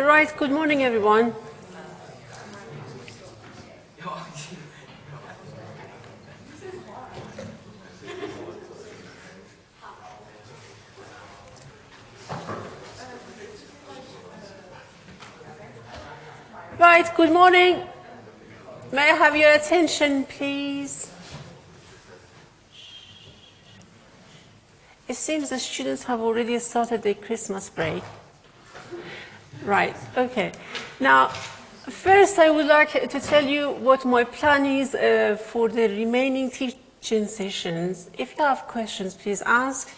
Right, good morning everyone. Right, good morning. May I have your attention, please? It seems the students have already started their Christmas break. Right, okay. Now, first I would like to tell you what my plan is uh, for the remaining teaching sessions. If you have questions, please ask.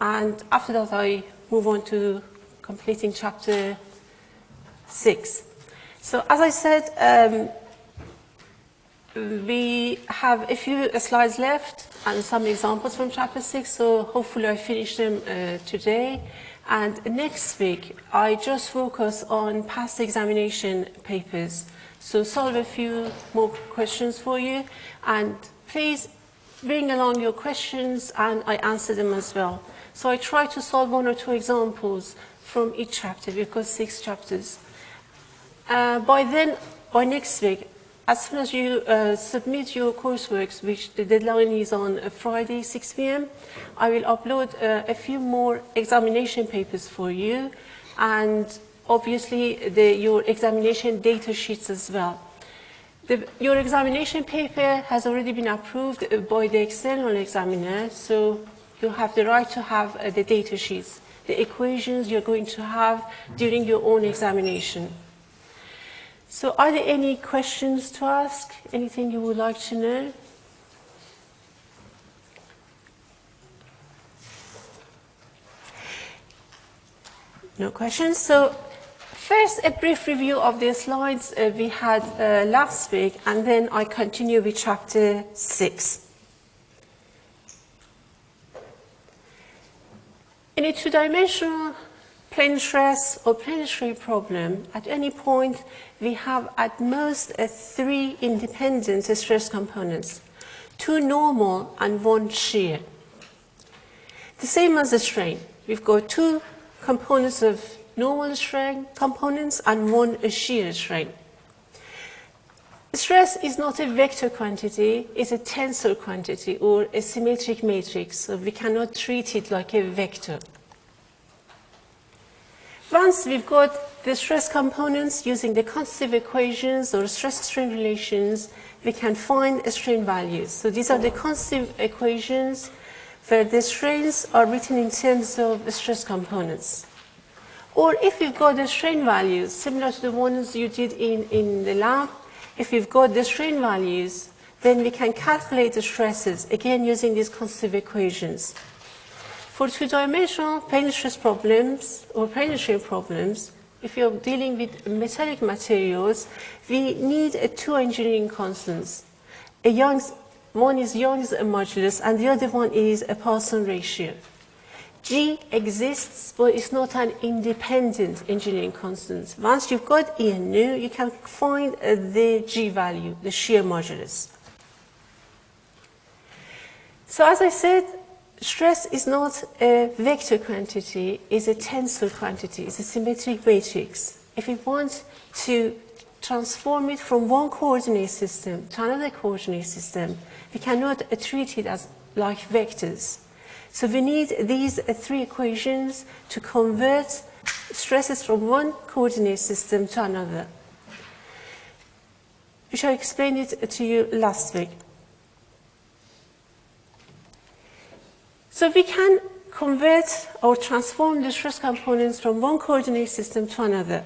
And after that, I move on to completing chapter six. So as I said, um, we have a few slides left and some examples from chapter 6, so hopefully I finish them uh, today. And next week, I just focus on past examination papers. So solve a few more questions for you, and please bring along your questions and I answer them as well. So I try to solve one or two examples from each chapter, because six chapters. Uh, by then, by next week, as soon as you uh, submit your coursework, which the deadline is on uh, Friday, 6 p.m., I will upload uh, a few more examination papers for you, and obviously the, your examination data sheets as well. The, your examination paper has already been approved uh, by the external examiner, so you have the right to have uh, the data sheets, the equations you're going to have during your own examination. So are there any questions to ask? Anything you would like to know? No questions. So first, a brief review of the slides uh, we had uh, last week, and then I continue with chapter 6. In a two-dimensional plane stress or plane strain problem, at any point we have at most uh, three independent stress components, two normal and one shear. The same as the strain. We've got two components of normal strain components and one shear strain. Stress is not a vector quantity, it's a tensor quantity or a symmetric matrix, so we cannot treat it like a vector. Once we've got the stress components using the constant equations or stress-strain relations, we can find strain values. So these are the constant equations where the strains are written in terms of stress components. Or if you've got the strain values, similar to the ones you did in, in the lab, if you've got the strain values, then we can calculate the stresses, again using these constant equations. For two-dimensional plane stress problems or plane strain problems, if you're dealing with metallic materials, we need two engineering constants. A Young's, one is Young's modulus and the other one is a Poisson ratio. G exists, but it's not an independent engineering constant. Once you've got E and nu, you can find uh, the G value, the shear modulus. So as I said, stress is not a vector quantity, it's a tensor quantity, it's a symmetric matrix. If we want to transform it from one coordinate system to another coordinate system, we cannot treat it as like vectors. So we need these three equations to convert stresses from one coordinate system to another. Which I explained it to you last week. So we can convert or transform the stress components from one coordinate system to another.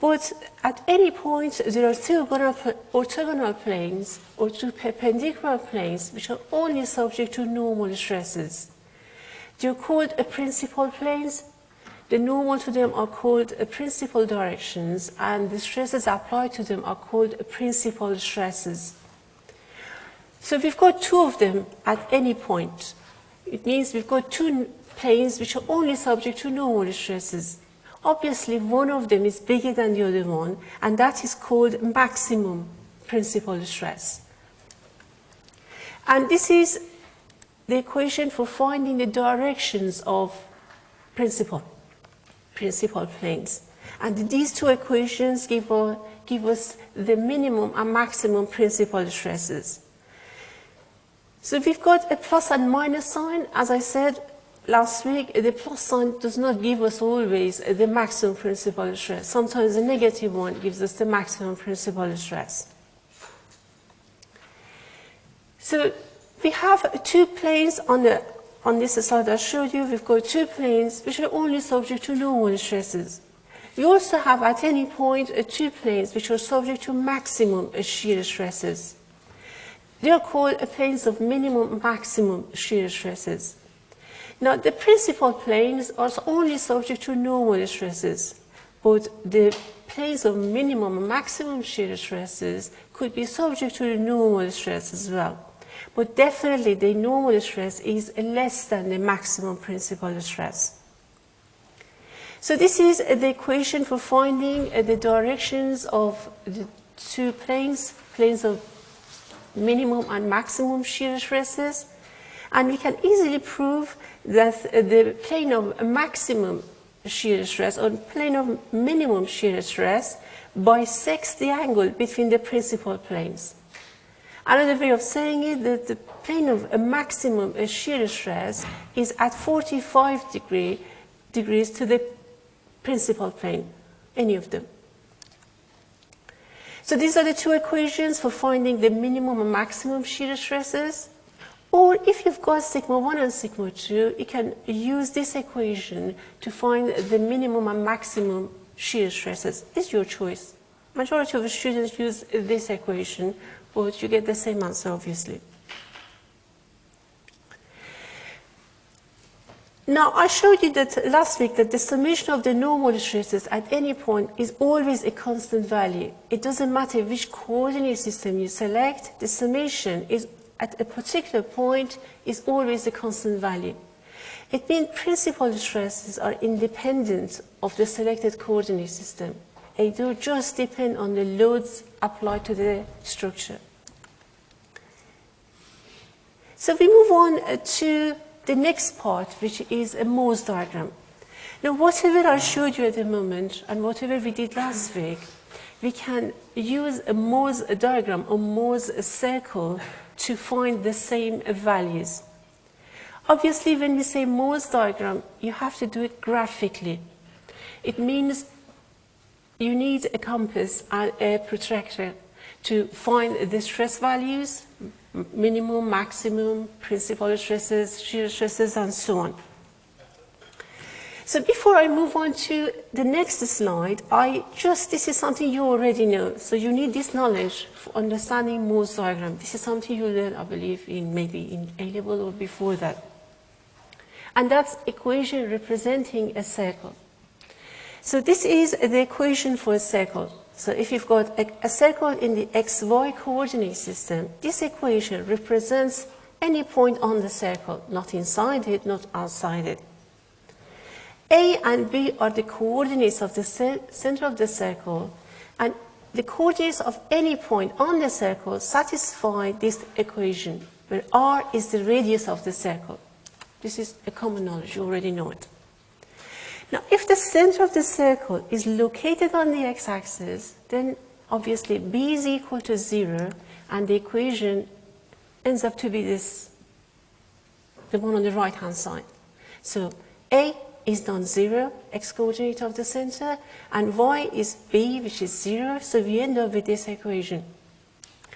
But at any point, there are two orthogonal planes or two perpendicular planes which are only subject to normal stresses. They're called principal planes. The normal to them are called principal directions, and the stresses applied to them are called principal stresses. So we've got two of them at any point. It means we've got two planes which are only subject to normal stresses. Obviously, one of them is bigger than the other one, and that is called maximum principal stress. And this is the equation for finding the directions of principal, principal planes. And these two equations give, a, give us the minimum and maximum principal stresses. So we've got a plus and minus sign. As I said last week, the plus sign does not give us always the maximum principal stress. Sometimes the negative one gives us the maximum principal stress. So we have two planes on, the, on this slide I showed you. We've got two planes which are only subject to normal stresses. We also have at any uh, two planes which are subject to maximum shear stresses. They are called planes of minimum maximum shear stresses. Now the principal planes are only subject to normal stresses, but the planes of minimum and maximum shear stresses could be subject to the normal stress as well. But definitely the normal stress is less than the maximum principal stress. So this is the equation for finding the directions of the two planes, planes of minimum and maximum shear stresses. And we can easily prove that the plane of maximum shear stress or plane of minimum shear stress bisects the angle between the principal planes. Another way of saying it, that the plane of a maximum shear stress is at 45 degree, degrees to the principal plane, any of them. So these are the two equations for finding the minimum and maximum shear stresses. Or if you've got sigma 1 and sigma 2, you can use this equation to find the minimum and maximum shear stresses. It's your choice. Majority of the students use this equation, but you get the same answer, obviously. Now, I showed you that last week that the summation of the normal stresses at any point is always a constant value. It doesn't matter which coordinate system you select, the summation is at a particular point is always a constant value. It means principal stresses are independent of the selected coordinate system. They do just depend on the loads applied to the structure. So we move on uh, to the next part, which is a Mohr's diagram. Now, whatever I showed you at the moment and whatever we did last week, we can use a Mohr's diagram or Mohr's circle to find the same values. Obviously, when we say Mohr's diagram, you have to do it graphically. It means you need a compass and a protractor to find the stress values minimum, maximum, principal stresses, shear stresses, and so on. So before I move on to the next slide, I just, this is something you already know. So you need this knowledge for understanding Mohr's diagram. This is something you learn, I believe, in maybe in A-level or before that. And that's equation representing a circle. So this is the equation for a circle. So if you've got a, a circle in the xy coordinate system, this equation represents any point on the circle, not inside it, not outside it. A and B are the coordinates of the center of the circle, and the coordinates of any point on the circle satisfy this equation, where r is the radius of the circle. This is a common knowledge, you already know it. Now, if the center of the circle is located on the x-axis, then obviously b is equal to 0, and the equation ends up to be this, the one on the right-hand side. So a is non-zero, x-coordinate of the center, and y is b, which is 0, so we end up with this equation.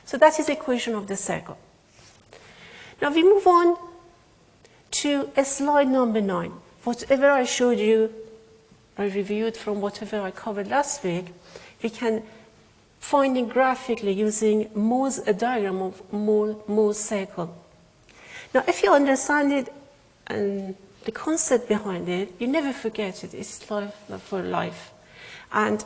So that is the equation of the circle. Now we move on to slide number 9. Whatever I showed you I reviewed from whatever I covered last week, we can find it graphically using a diagram of Mohr's circle. Now, if you understand it and the concept behind it, you never forget it. It's life for life. And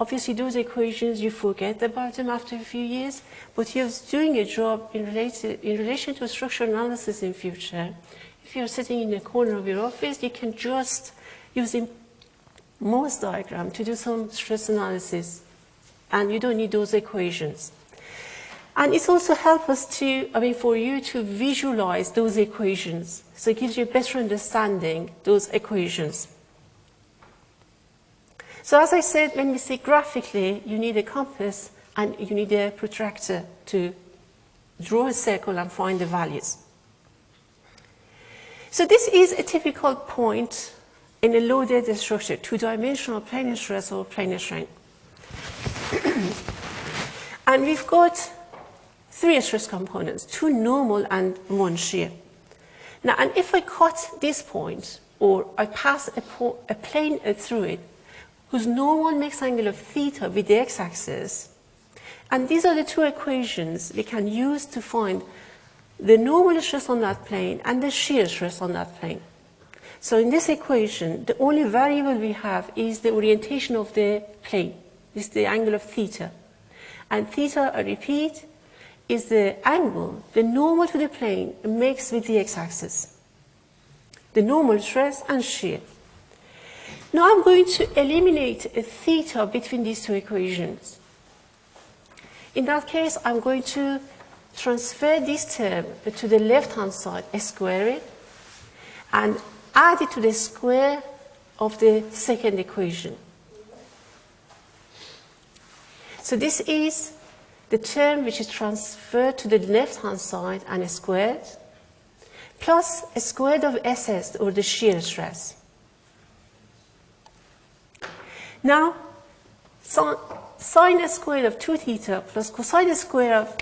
obviously those equations, you forget about them after a few years, but you're doing a job in, related, in relation to structural analysis in future. If you're sitting in the corner of your office, you can just, using Mohr's diagram to do some stress analysis. And you don't need those equations. And it's also help us to, I mean, for you to visualize those equations. So it gives you a better understanding those equations. So as I said, when we say graphically, you need a compass and you need a protractor to draw a circle and find the values. So this is a typical point in a loaded structure, two-dimensional plane stress or plane strain. and we've got three stress components, two normal and one shear. Now, and if I cut this point, or I pass a, a plane through it, whose normal makes angle of theta with the x-axis, and these are the two equations we can use to find the normal stress on that plane and the shear stress on that plane. So in this equation, the only variable we have is the orientation of the plane, is the angle of theta. And theta, I repeat, is the angle, the normal to the plane makes with the x-axis. The normal stress and shear. Now I'm going to eliminate a theta between these two equations. In that case, I'm going to transfer this term to the left-hand side, square it, and add it to the square of the second equation. So this is the term which is transferred to the left-hand side and squared, plus a squared of SS, or the shear stress. Now, sine squared of 2 theta plus cosine squared of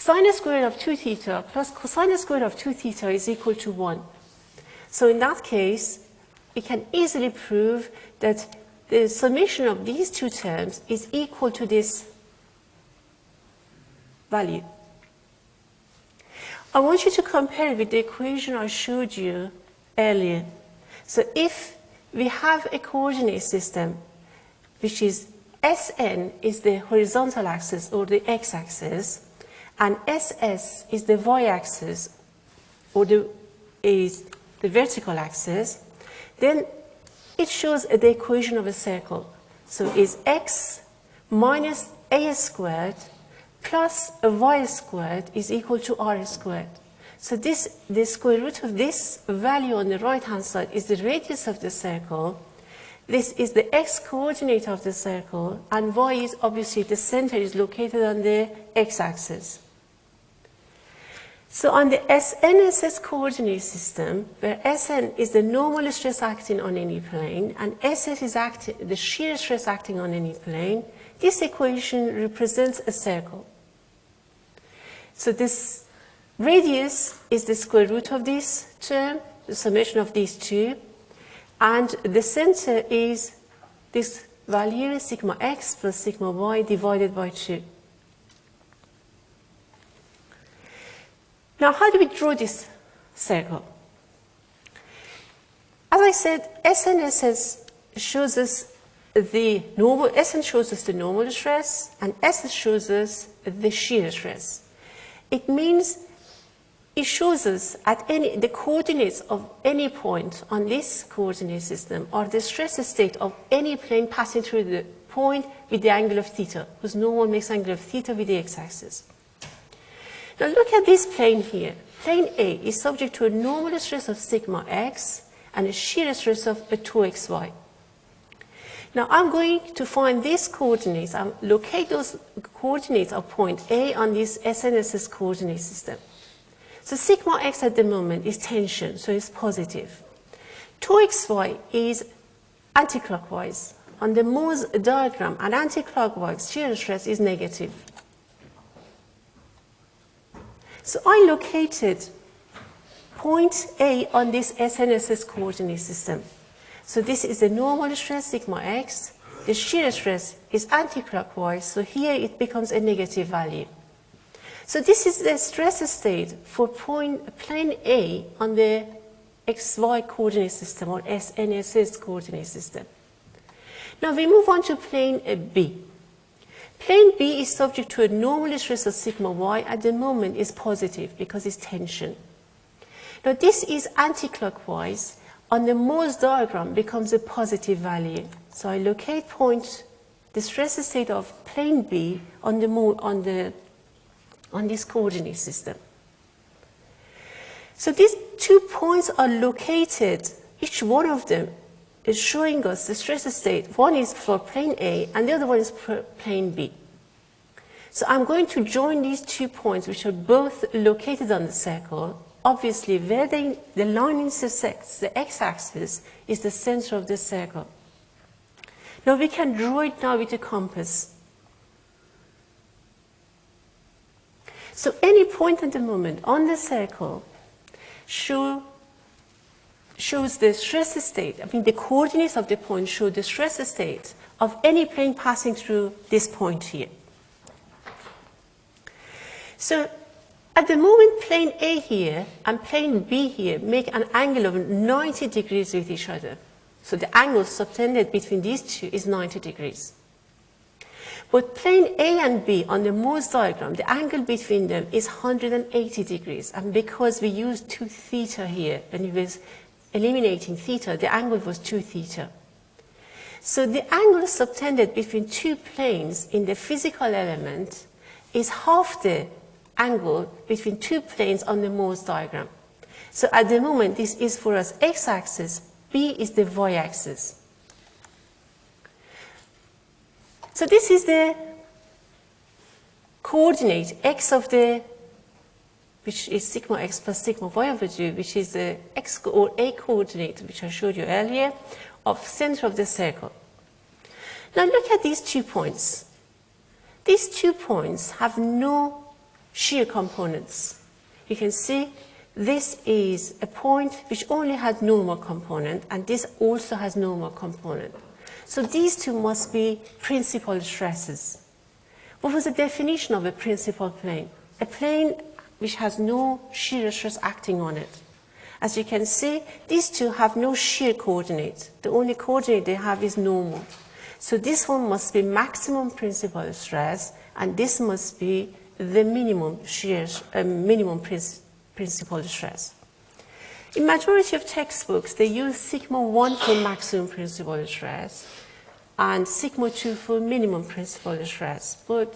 Sine squared of 2 theta plus cosine squared of 2 theta is equal to 1. So in that case, we can easily prove that the summation of these two terms is equal to this value. I want you to compare it with the equation I showed you earlier. So if we have a coordinate system, which is Sn is the horizontal axis or the x-axis, and SS is the y-axis or the, is the vertical axis, then it shows the equation of a circle. So it's x minus a squared plus a y squared is equal to r squared. So this, the square root of this value on the right-hand side is the radius of the circle. This is the x-coordinate of the circle, and y is obviously the center is located on the x-axis. So on the SNSS coordinate system, where Sn is the normal stress acting on any plane and SS is acting, the shear stress acting on any plane, this equation represents a circle. So this radius is the square root of this term, the summation of these two, and the center is this value, sigma x plus sigma y divided by 2. Now, how do we draw this circle? As I said, SNSS shows us the normal, SN shows us the normal stress, and SS shows us the shear stress. It means it shows us at any, the coordinates of any point on this coordinate system or the stress state of any plane passing through the point with the angle of theta, whose normal makes angle of theta with the x-axis. Now look at this plane here. Plane A is subject to a normal stress of sigma x and a shear stress of a tau xy. Now I'm going to find these coordinates, I'll locate those coordinates of point A on this SNSS coordinate system. So sigma x at the moment is tension, so it's positive. tau xy is anticlockwise. On the Mohr's diagram, an anticlockwise shear stress is negative. So I located point A on this SNSS coordinate system. So this is the normal stress, sigma x. The shear stress is anticlockwise, so here it becomes a negative value. So this is the stress state for point plane A on the xy coordinate system or SNSS coordinate system. Now we move on to plane B. Plane B is subject to a normal stress of sigma y at the moment is positive because it's tension. Now this is anticlockwise. On the Mohr's diagram becomes a positive value. So I locate point, the stress state of plane B on the, on the on this coordinate system. So these two points are located each one of them is showing us the stress state. One is for plane A and the other one is for plane B. So I'm going to join these two points which are both located on the circle. Obviously, where they, the line intersects the x-axis is the center of the circle. Now we can draw it now with a compass. So any point at the moment on the circle show, shows the stress state, I mean the coordinates of the point show the stress state of any plane passing through this point here. So at the moment plane A here and plane B here make an angle of 90 degrees with each other. So the angle subtended between these two is 90 degrees. But plane A and B on the Mohr's diagram, the angle between them is 180 degrees. And because we use 2 theta here, when we eliminating theta, the angle was 2 theta. So the angle subtended between two planes in the physical element is half the angle between two planes on the Mohr's diagram. So at the moment, this is for us x-axis, B is the y-axis. So this is the coordinate x of the, which is sigma x plus sigma y over 2, which is the x or a coordinate, which I showed you earlier, of center of the circle. Now look at these two points. These two points have no shear components. You can see this is a point which only has normal component, and this also has normal component. So these two must be principal stresses. What was the definition of a principal plane? A plane which has no shear stress acting on it. As you can see, these two have no shear coordinate. The only coordinate they have is normal. So this one must be maximum principal stress, and this must be the minimum shear, uh, minimum principal stress. In majority of textbooks, they use sigma 1 for maximum principal stress and sigma 2 for minimum principal stress. But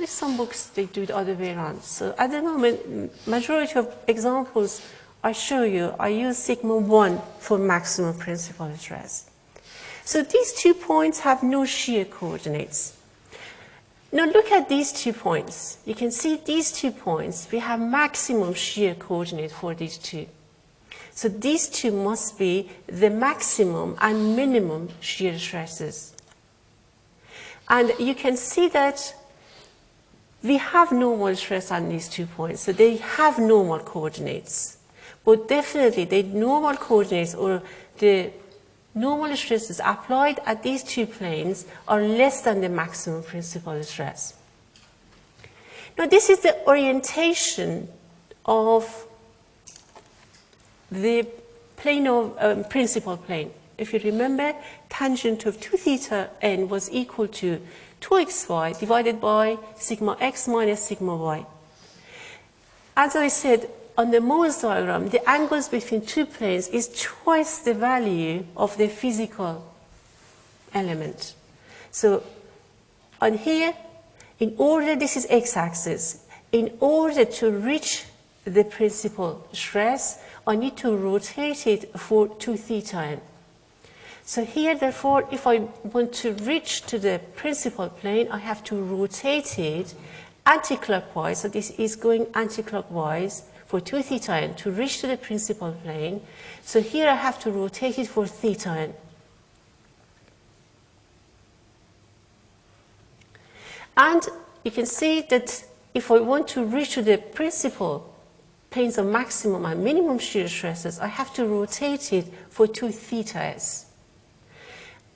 in some books, they do the other way around. So at the moment, majority of examples I show you, I use sigma 1 for maximum principal stress. So these two points have no shear coordinates. Now look at these two points. You can see these two points, we have maximum shear coordinate for these two. So these two must be the maximum and minimum shear stresses. And you can see that we have normal stress on these two points, so they have normal coordinates. But definitely the normal coordinates or the normal stresses applied at these two planes are less than the maximum principal stress. Now this is the orientation of the plane of um, principal plane. If you remember, tangent of 2 theta n was equal to tau xy divided by sigma x minus sigma y. As I said, on the Mohr's diagram, the angles between two planes is twice the value of the physical element. So on here, in order, this is x-axis, in order to reach the principal stress, I need to rotate it for 2 theta. So here, therefore, if I want to reach to the principal plane, I have to rotate it anti-clockwise. So this is going anti-clockwise for 2 theta n to reach to the principal plane. So here I have to rotate it for theta n. And you can see that if I want to reach to the principal planes of maximum and minimum shear stresses, I have to rotate it for 2 theta thetas.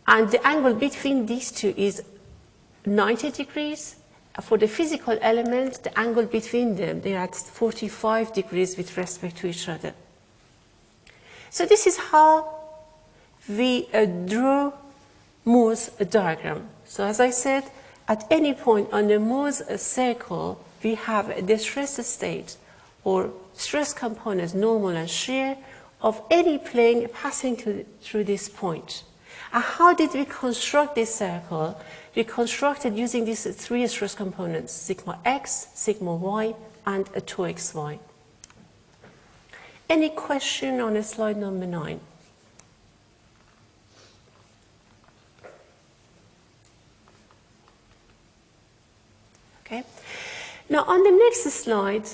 And the angle between these two is 90 degrees. For the physical element, the angle between them, they are at 45 degrees with respect to each other. So this is how we uh, draw Mohr's diagram. So as I said, at any point on the Mohr's circle, we have the stress state or stress components, normal and shear, of any plane passing through this point. And how did we construct this circle? We constructed using these three stress components, sigma x, sigma y, and a tau xy. Any question on slide number 9? Okay. Now on the next slide,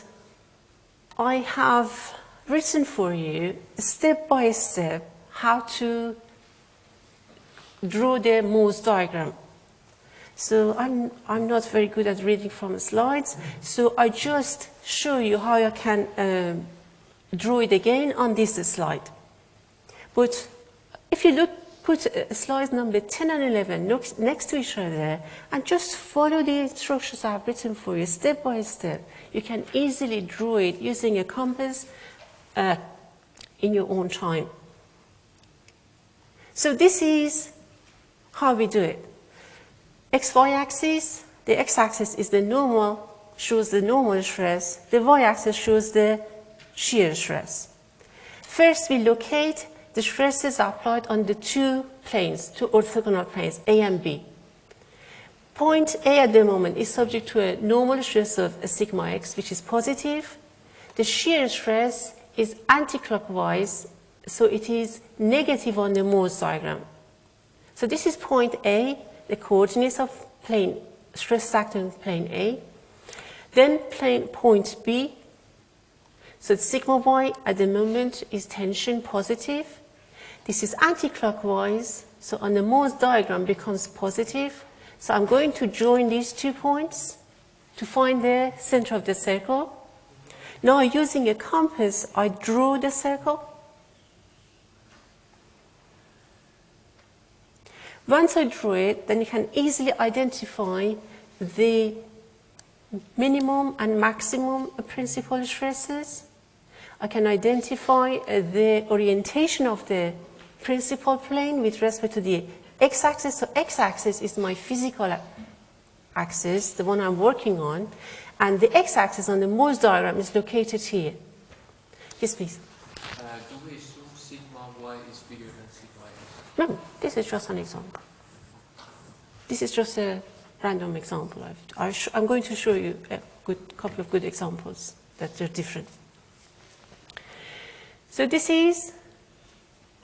I have written for you step by step how to draw the Mohr's diagram. So I'm, I'm not very good at reading from slides, so I just show you how I can um, draw it again on this slide. But if you look, put uh, slides number 10 and 11 next, next to each other and just follow the instructions I've written for you step by step, you can easily draw it using a compass uh, in your own time. So this is how we do it. XY axis, the x axis is the normal, shows the normal stress, the y axis shows the shear stress. First we locate the stresses applied on the two planes, two orthogonal planes, A and B. Point A at the moment is subject to a normal stress of sigma x, which is positive. The shear stress is anticlockwise, so it is negative on the Mohr's diagram. So this is point A, the coordinates of plane, stress factor in plane A. Then plane point B, so sigma y at the moment is tension positive. This is anti-clockwise, so on the Mohr's diagram becomes positive. So I'm going to join these two points to find the center of the circle. Now using a compass, I draw the circle. Once I draw it, then you can easily identify the minimum and maximum principal stresses. I can identify uh, the orientation of the principal plane with respect to the x-axis. So x-axis is my physical axis, the one I'm working on, and the x-axis on the Mohr's diagram is located here. Yes, please. Uh, do we assume sigma y is bigger than sigma x? No, this is just an example. This is just a random example. i am going to show you a good, couple of good examples that are different. So this is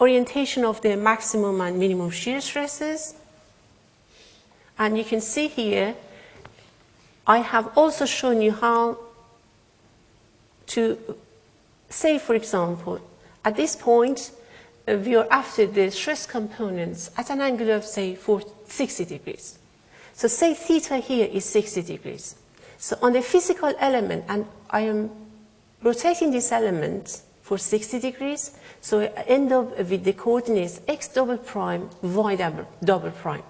orientation of the maximum and minimum shear stresses. And you can see here, I have also shown you how to say, for example, at this point, we are after the stress components at an angle of, say, 60 degrees. So say theta here is 60 degrees. So on the physical element, and I am rotating this element for 60 degrees, so I end up with the coordinates x double prime, y double, double prime.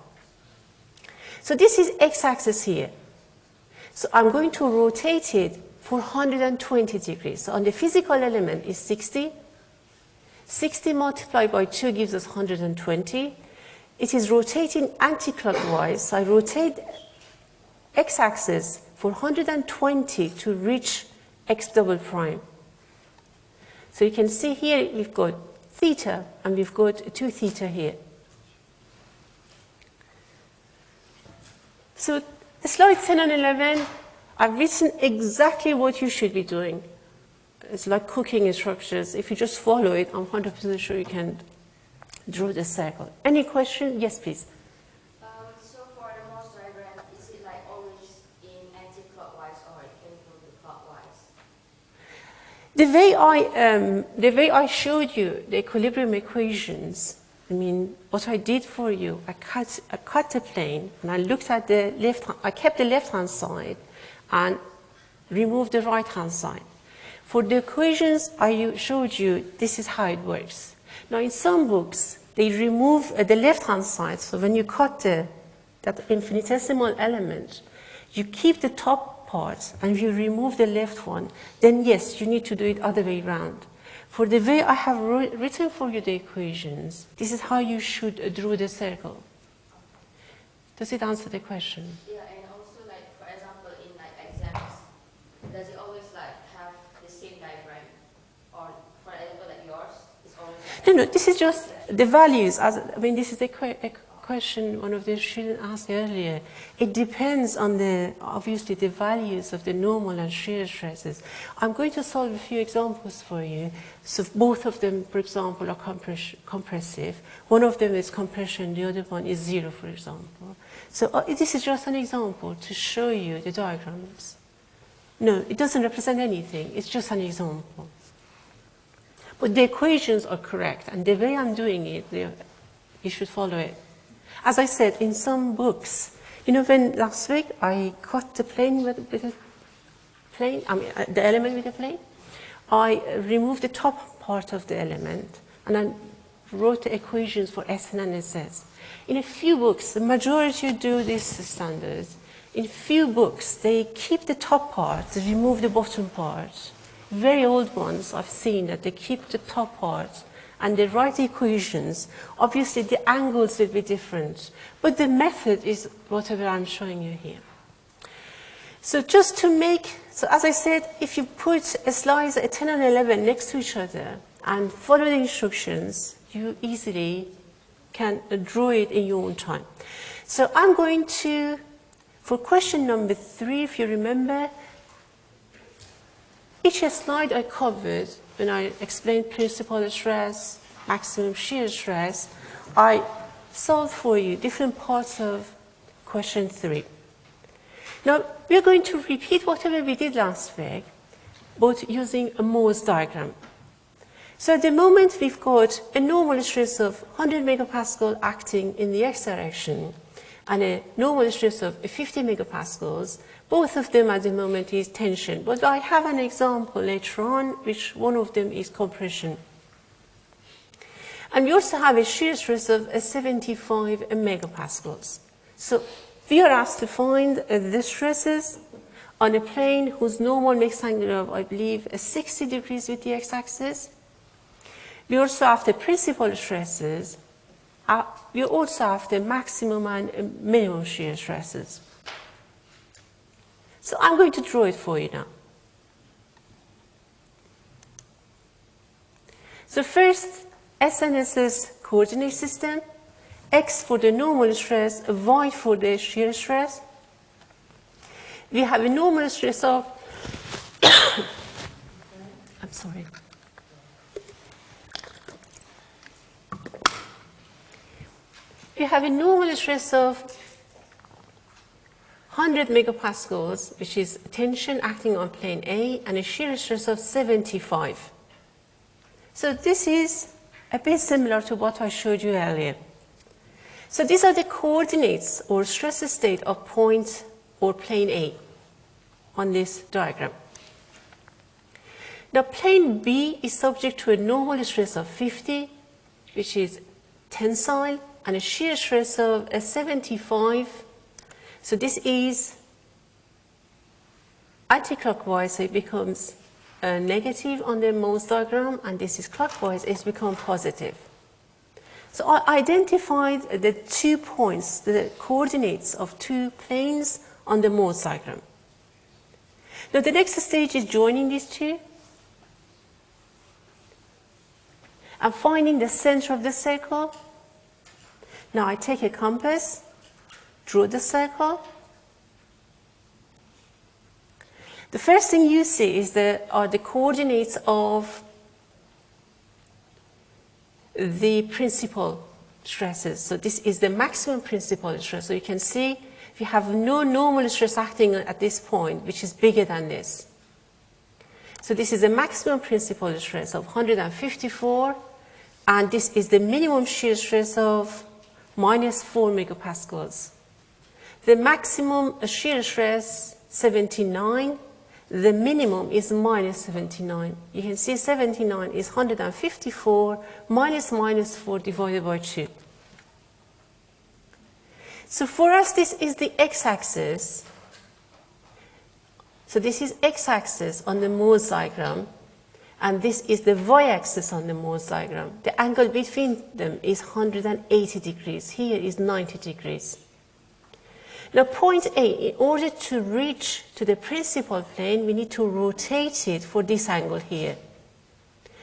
So this is x-axis here. So I'm going to rotate it for 120 degrees. So on the physical element is 60, 60 multiplied by 2 gives us 120. It is rotating anti-clockwise. So I rotate x-axis for 120 to reach x double prime. So you can see here we've got theta and we've got 2 theta here. So the slide 10 and 11, I've written exactly what you should be doing it's like cooking instructions. If you just follow it, I'm 100% sure you can draw the circle. Any question? Yes, please. Um, so for the Mohr's diagram, is it like always in anti-clockwise or it can be clockwise? The way I, um, the way I showed you the equilibrium equations, I mean, what I did for you, I cut, I cut the plane and I looked at the left, I kept the left-hand side and removed the right-hand side. For the equations I showed you, this is how it works. Now in some books, they remove uh, the left-hand side, so when you cut the, that infinitesimal element, you keep the top part and you remove the left one, then yes, you need to do it other way around. For the way I have written for you the equations, this is how you should uh, draw the circle. Does it answer the question? Yeah, and also like, for example, in like exams, does it always No, no, this is just the values. As I mean, this is a question one of the students asked earlier. It depends on the, obviously, the values of the normal and shear stresses. I'm going to solve a few examples for you. So both of them, for example, are compress compressive. One of them is compression, the other one is zero, for example. So uh, this is just an example to show you the diagrams. No, it doesn't represent anything. It's just an example. But the equations are correct, and the way I'm doing it, you should follow it. As I said, in some books, you know, when last week I cut the plane with, with a plane, I mean, uh, the element with a plane, I removed the top part of the element, and I wrote the equations for Sn and Ss. In a few books, the majority do this standard. In few books, they keep the top part, they remove the bottom part. Very old ones, I've seen that they keep the top part and they write the equations. Obviously, the angles will be different, but the method is whatever I'm showing you here. So just to make, so as I said, if you put a slice, a 10 and 11 next to each other and follow the instructions, you easily can draw it in your own time. So I'm going to for question number three, if you remember, each slide I covered when I explained principal stress, maximum shear stress, I solved for you different parts of question three. Now, we're going to repeat whatever we did last week, but using a Mohr's diagram. So at the moment, we've got a normal stress of 100 megapascal acting in the x direction, and a normal stress of 50 megapascals. Both of them at the moment is tension, but I have an example later on, which one of them is compression. And we also have a shear stress of 75 megapascals. So we are asked to find uh, the stresses on a plane whose normal mixed angle of, I believe, 60 degrees with the x-axis. We also have the principal stresses uh, you also have the maximum and minimum shear stresses. So I'm going to draw it for you now. So first, SNS's coordinate system, X for the normal stress, Y for the shear stress. We have a normal stress of, I'm sorry, we have a normal stress of 100 megapascals, which is tension acting on plane A, and a shear stress of 75. So this is a bit similar to what I showed you earlier. So these are the coordinates or stress state of point or plane A on this diagram. Now plane B is subject to a normal stress of 50, which is tensile, and a shear stress of a 75. So this is anti-clockwise, so it becomes a negative on the Mohr's diagram, and this is clockwise, it's become positive. So I identified the two points, the coordinates of two planes on the Mohr's diagram. Now the next stage is joining these two and finding the center of the circle now I take a compass, draw the circle. The first thing you see is the, are the coordinates of the principal stresses. So this is the maximum principal stress. So you can see we have no normal stress acting at this point, which is bigger than this. So this is the maximum principal stress of 154, and this is the minimum shear stress of minus 4 megapascals. The maximum shear stress 79, the minimum is minus 79. You can see 79 is 154 minus minus 4 divided by 2. So for us, this is the x-axis. So this is x-axis on the Mohr's diagram and this is the y-axis on the Mohr's diagram. The angle between them is 180 degrees. Here is 90 degrees. Now point A, in order to reach to the principal plane, we need to rotate it for this angle here.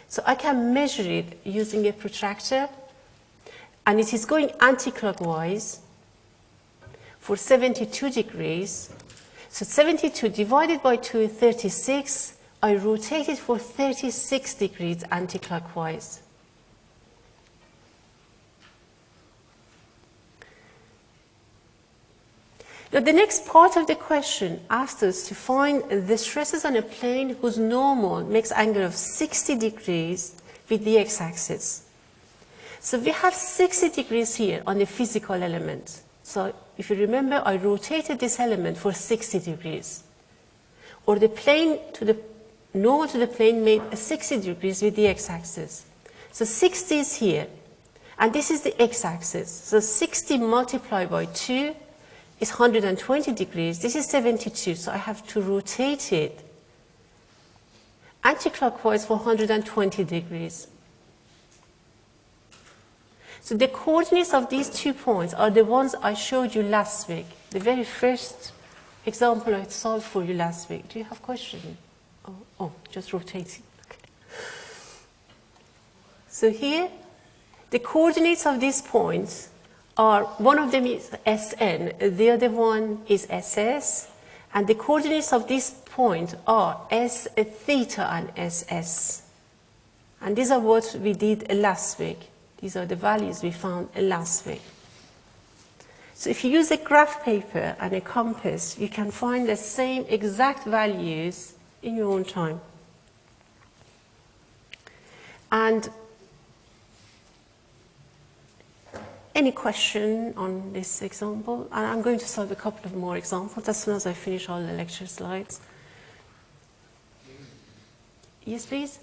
So I can measure it using a protractor and it is going anti-clockwise for 72 degrees. So 72 divided by 2 is 36. I rotate it for 36 degrees anti-clockwise. Now the next part of the question asks us to find the stresses on a plane whose normal makes angle of 60 degrees with the x-axis. So we have 60 degrees here on the physical element. So if you remember, I rotated this element for 60 degrees. Or the plane to the normal to the plane made 60 degrees with the x-axis. So 60 is here, and this is the x-axis. So 60 multiplied by 2 is 120 degrees. This is 72, so I have to rotate it anti-clockwise for 120 degrees. So the coordinates of these two points are the ones I showed you last week, the very first example I solved for you last week. Do you have questions? Oh, oh, just rotating. Okay. So here, the coordinates of these points are, one of them is Sn, the other one is Ss, and the coordinates of this point are S theta and Ss. And these are what we did last week. These are the values we found last week. So if you use a graph paper and a compass, you can find the same exact values in your own time. And any question on this example? And I'm going to solve a couple of more examples as soon as I finish all the lecture slides. Yes, please?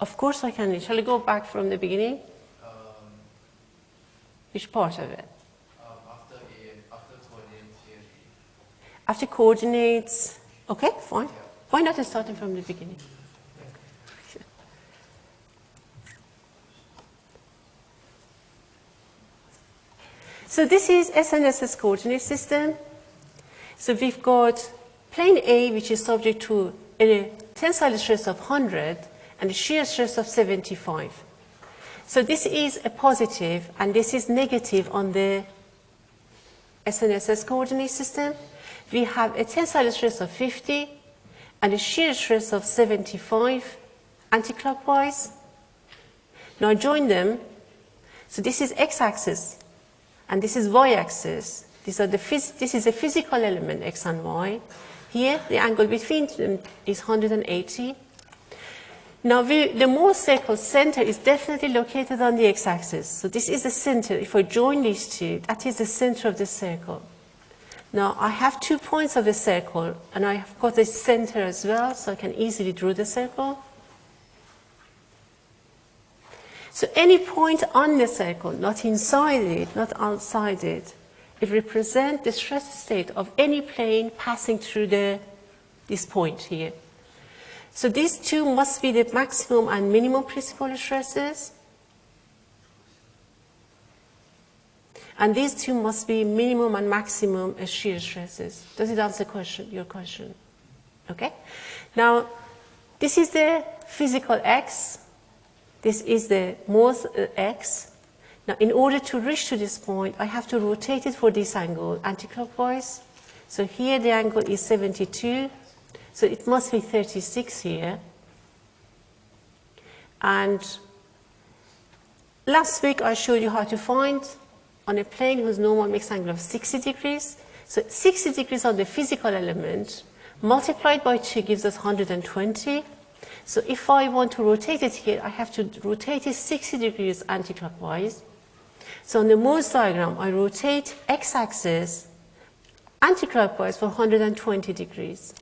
Of course I can. Shall I go back from the beginning? Um, Which part of it? um, after, a, after coordinate theory, After coordinates. Okay, fine. Why not starting from the beginning? So this is SNS's coordinate system. So we've got plane A, which is subject to a tensile stress of 100 and a shear stress of 75. So this is a positive and this is negative on the SNSS coordinate system. We have a tensile stress of 50 and a shear stress of 75 anticlockwise. Now join them. So this is x-axis and this is y-axis. These are the this is a physical element, x and y. Here, the angle between them is 180. Now, we, the Mohr's circle center is definitely located on the x-axis. So this is the center. If I join these two, that is the center of the circle. Now, I have two points of the circle, and I have got the center as well, so I can easily draw the circle. So any point on the circle, not inside it, not outside it, it represents the stress state of any plane passing through the, this point here. So these two must be the maximum and minimum principal stresses. And these two must be minimum and maximum shear stresses. Does it answer question, your question? Okay. Now, this is the physical x. This is the Mohr's uh, x. Now, in order to reach to this point, I have to rotate it for this angle anticlockwise. So here the angle is 72. So it must be 36 here. And last week I showed you how to find on a plane whose normal mixed angle of 60 degrees. So 60 degrees on the physical element multiplied by 2 gives us 120. So if I want to rotate it here, I have to rotate it 60 degrees anticlockwise. So on the Mohr's diagram, I rotate x-axis anticlockwise for 120 degrees.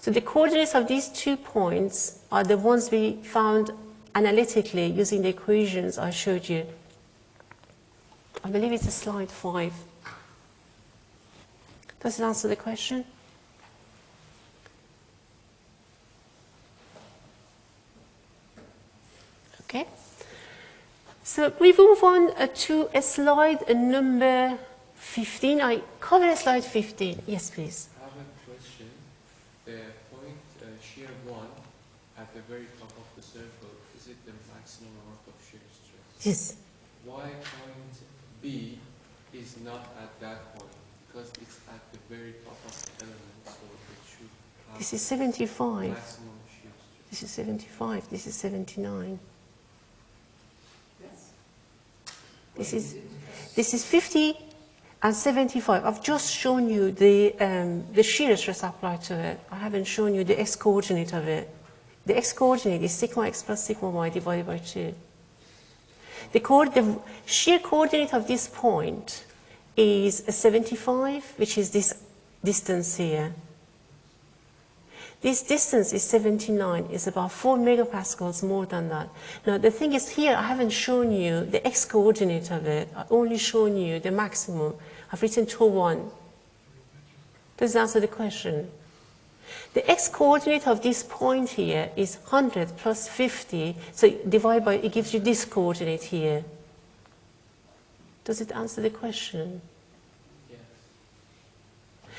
So the coordinates of these two points are the ones we found analytically using the equations I showed you. I believe it's slide five. Does it answer the question? Okay. So we move on uh, to a slide uh, number 15. I cover slide 15. Yes, please. I have a question. The point uh, shear 1 at the very top of the circle, is it the maximum amount of shear stress? Yes. Why point B is not at that point? Because it's at the very top of the element, so it should This is 75. maximum shear stress. This is 75. This is 79. This is, this is 50 and 75. I've just shown you the, um, the shear stress applied to it. I haven't shown you the x-coordinate of it. The x-coordinate is sigma x plus sigma y divided by 2. The, the shear coordinate of this point is a 75, which is this distance here. This distance is 79, it's about 4 megapascals more than that. Now the thing is here, I haven't shown you the x-coordinate of it. I've only shown you the maximum. I've written 2, 1. Does that answer the question? The x-coordinate of this point here is 100 plus 50, so divide by, it gives you this coordinate here. Does it answer the question?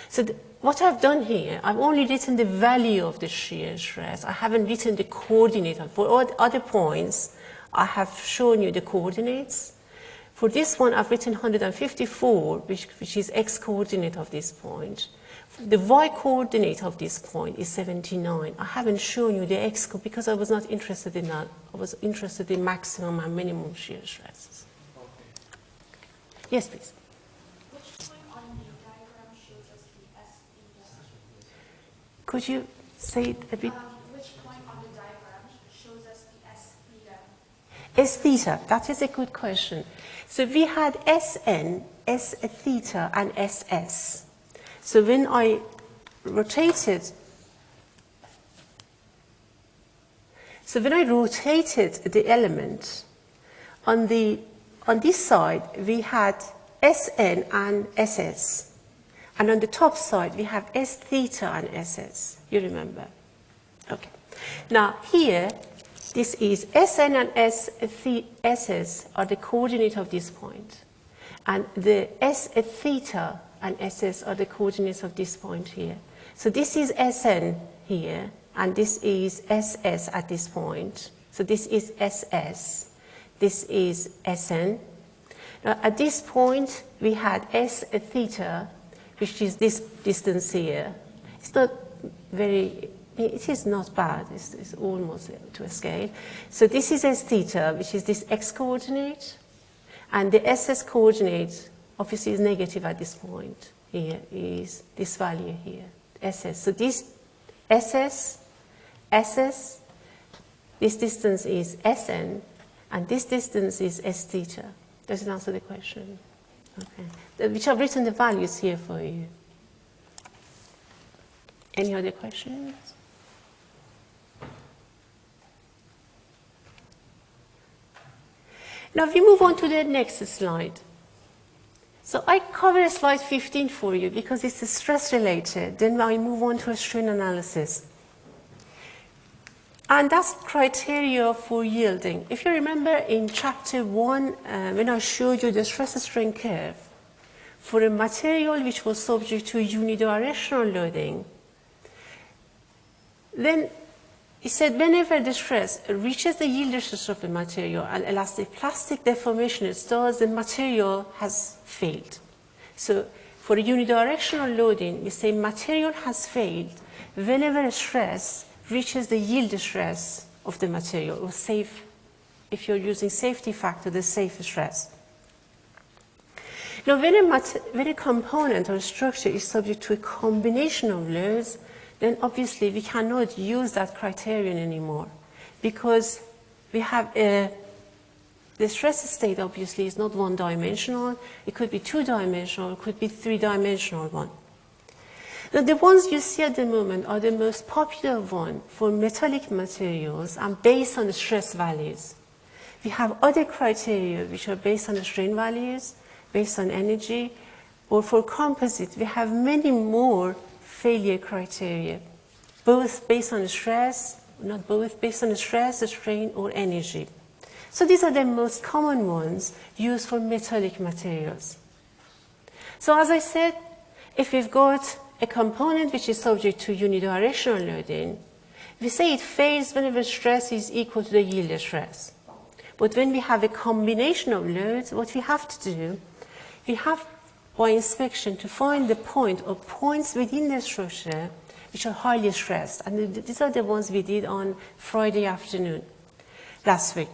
So what I've done here, I've only written the value of the shear stress. I haven't written the coordinate. For all the other points, I have shown you the coordinates. For this one, I've written 154, which, which is x-coordinate of this point. The y-coordinate of this point is 79. I haven't shown you the x because I was not interested in that. I was interested in maximum and minimum shear stresses. Okay. Yes, please. Which point on the diagram shows us the S theta? Could you say it a bit? Um, which point on the diagram shows us the S theta? S theta, that is a good question. So we had Sn, S theta, and Ss. So when I rotated, so when I rotated the element, on the on this side we had Sn and Ss, and on the top side we have S theta and Ss. You remember? Okay. Now here, this is Sn and S the- Ss are the coordinate of this point, and the S theta and Ss are the coordinates of this point here. So this is Sn here, and this is Ss at this point. So this is Ss, this is Sn. Now at this point, we had S theta, which is this distance here. It's not very, it is not bad, it's, it's almost to a scale. So this is S theta, which is this x coordinate, and the SS coordinate obviously is negative at this point. Here is this value here, SS. So this SS, SS, this distance is Sn, and this distance is S theta. Does it answer the question? Okay. Which I've written the values here for you. Any other questions? Now we move on to the next slide. So I cover slide 15 for you because it's stress related. Then I move on to a strain analysis. And that's criteria for yielding. If you remember in chapter one, uh, when I showed you the stress strain curve, for a material which was subject to unidirectional loading, then it said whenever the stress reaches the yield stress of the material and elastic plastic deformation starts, the material has failed. So for unidirectional loading, we say material has failed whenever stress reaches the yield stress of the material, or safe, if you're using safety factor, the safe stress. Now, when a, when a component or structure is subject to a combination of loads, then obviously we cannot use that criterion anymore because we have a, the stress state obviously is not one dimensional, it could be two dimensional, it could be three dimensional one. Now, the ones you see at the moment are the most popular one for metallic materials and based on the stress values. We have other criteria which are based on the strain values, based on energy, or for composite, we have many more failure criteria, both based on stress, not both, based on stress, strain, or energy. So these are the most common ones used for metallic materials. So as I said, if we've got a component which is subject to unidirectional loading, We say it fails whenever stress is equal to the yield stress. But when we have a combination of loads, what we have to do, we have by inspection to find the point or points within the structure which are highly stressed. And these are the ones we did on Friday afternoon last week.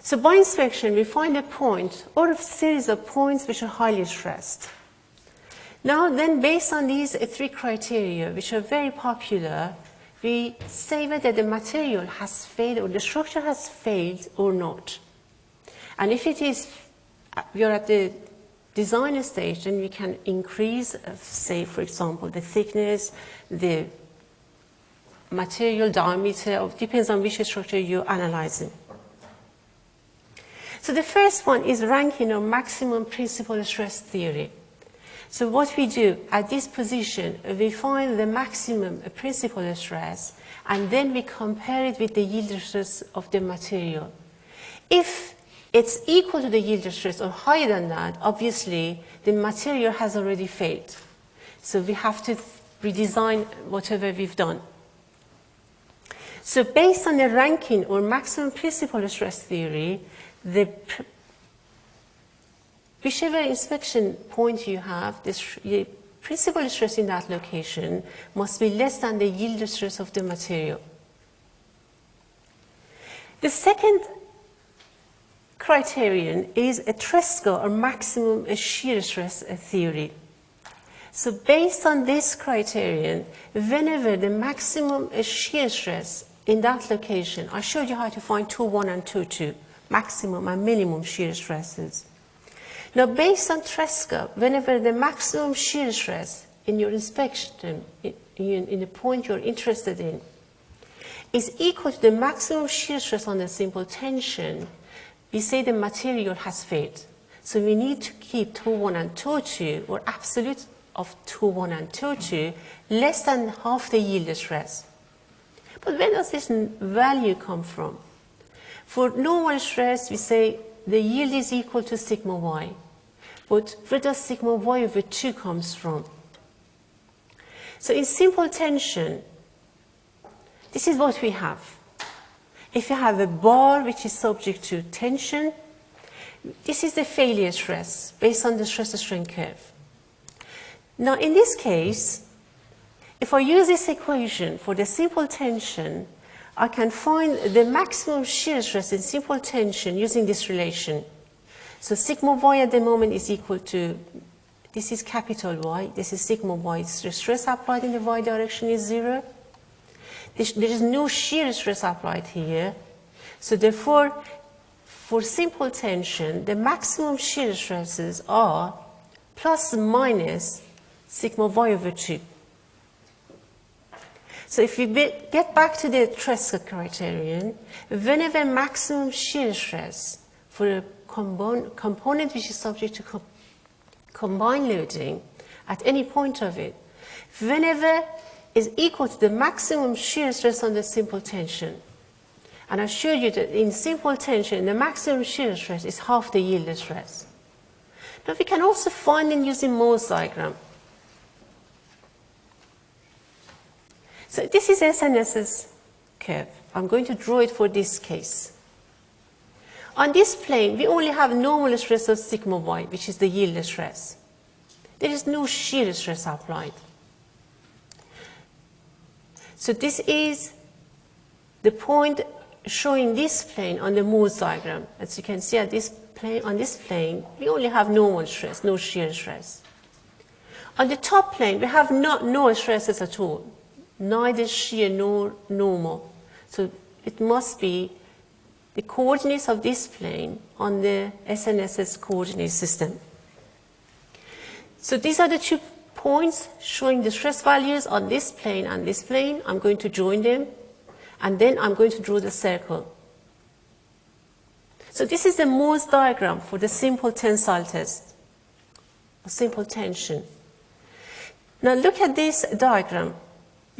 So by inspection, we find a point or a series of points which are highly stressed. Now then, based on these three criteria, which are very popular, we say whether the material has failed or the structure has failed or not. And if it is, we are at the design stage, then we can increase, uh, say, for example, the thickness, the material diameter, of, depends on which structure you're analyzing. So the first one is Rankine or maximum principal stress theory. So what we do at this position, we find the maximum principal stress and then we compare it with the yield stress of the material. If it's equal to the yield stress or higher than that, obviously the material has already failed. So we have to redesign whatever we've done. So based on the Rankine or maximum principal stress theory, the whichever inspection point you have, the, principal stress in that location must be less than the yield stress of the material. The second criterion is a Tresca or maximum shear stress theory. So based on this criterion, whenever the maximum shear stress in that location, I showed you how to find tau 1 and tau 2, maximum and minimum shear stresses. Now based on Tresca, whenever the maximum shear stress in your inspection, in, in, in the point you're interested in, is equal to the maximum shear stress on the simple tension, we say the material has failed. So we need to keep tau 1 and tau 2, or absolute of tau 1 and tau 2, less than half the yield stress. But where does this value come from? For normal stress, we say the yield is equal to sigma y. But where does sigma y over 2 comes from? So in simple tension, this is what we have. If you have a bar which is subject to tension, this is the failure stress based on the stress strain curve. Now in this case, if I use this equation for the simple tension, I can find the maximum shear stress in simple tension using this relation. So sigma y at the moment is equal to, this is capital Y, this is sigma y. The stress applied in the y direction is zero. There is no shear stress applied here. So therefore, for simple tension, the maximum shear stresses are plus minus sigma y over 2. So if be, get back to the Tresca criterion, whenever maximum shear stress for a component, which is subject to co combined loading at any point of it, whenever is equal to the maximum shear stress on the simple tension. And I showed you that in simple tension, the maximum shear stress is half the yield stress. Now we can also find it using Mohr's diagram. So this is SNS's curve. I'm going to draw it for this case. On this plane, we only have normal stress of sigma y, which is the yield stress. There is no shear stress applied. So this is the point showing this plane on the Mohr's diagram. As you can see at this plane, on this plane, we only have normal stress, no shear stress. On the top plane, we have not, no stresses at all, neither shear nor normal. So it must be the coordinates of this plane on the SNSS coordinate system. So these are the two points showing the stress values on this plane and this plane. I'm going to join them, and then I'm going to draw the circle. So this is the Mohr's diagram for the simple tensile test, or simple tension. Now look at this diagram.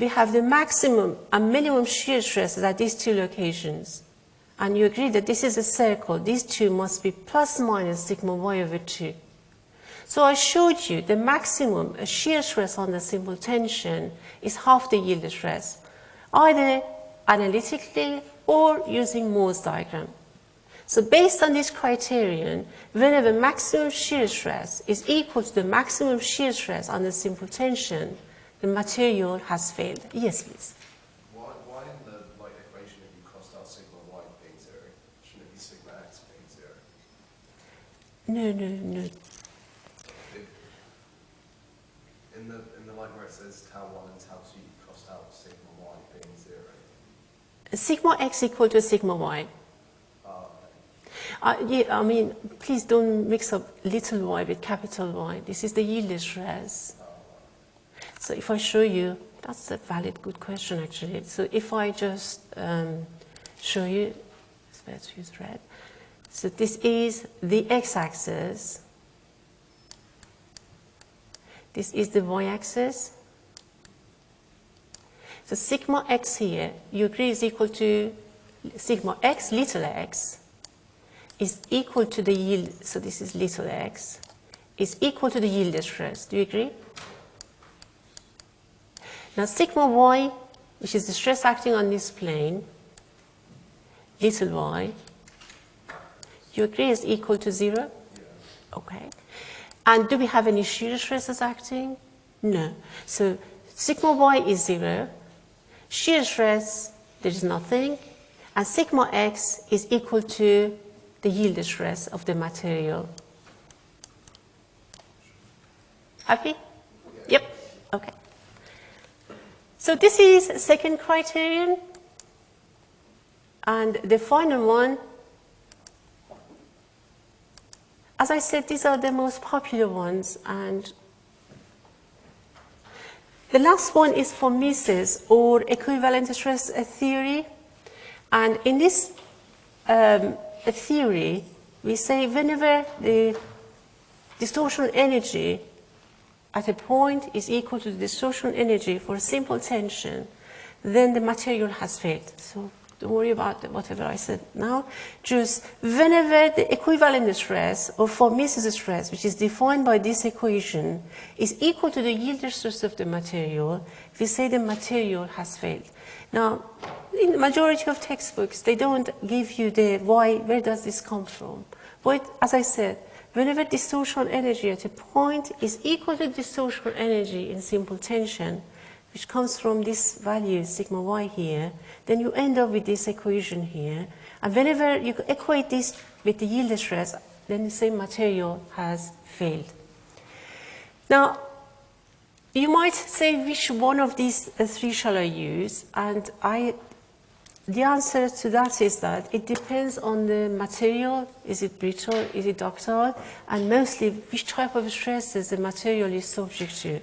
We have the maximum and minimum shear stresses at these two locations. And you agree that this is a circle. These two must be plus minus sigma y over 2. So I showed you the maximum shear stress on the simple tension is half the yield stress. either analytically or using Mohr's diagram. So based on this criterion, whenever maximum shear stress is equal to the maximum shear stress on the simple tension, the material has failed. Yes, please. Why, why in the like equation have you crossed out sigma y being zero? Shouldn't it be sigma x being zero? No, no, no. It, in the in the line where it says tau one and tau two, you crossed out sigma y being zero. Sigma x equal to sigma y. Uh, Uh, yeah, I mean, please don't mix up little y with capital Y. This is the yield stress. So if I show you, that's a valid, good question actually. So if I just um, show you, let's use red. So this is the x-axis. This is the y-axis. So sigma x here, you agree is equal to sigma x, little x, is equal to the yield, so this is little x, is equal to the yield stress. Do you agree? Now sigma y, which is the stress acting on this plane, little y, you agree is equal to zero? Okay. And do we have any shear stresses acting? No. So sigma y is zero, shear stress, there is nothing, and sigma x is equal to the yield stress of the material. Happy? Yep. Okay. So this is second criterion. And the final one, as I said, these are the most popular ones. And the last one is von Mises or equivalent stress theory. And in this um, theory, we say whenever the distortion energy at a point is equal to the distortion energy for a simple tension, then the material has failed. So don't worry about whatever I said now. Just whenever the equivalent stress or von Mises stress, which is defined by this equation, is equal to the yield stress of the material, we say the material has failed. Now, in the majority of textbooks, they don't give you the why, where does this come from? But as I said, whenever distortion energy at a point is equal to distortion energy in simple tension, which comes from this value, sigma y here, then you end up with this equation here. And whenever you equate this with the yield stress, then the same material has failed. Now, you might say which one of these uh, three shall I use? And I, the answer to that is that it depends on the material. Is it brittle? Is it ductile? And mostly which type of stresses the material is subject to.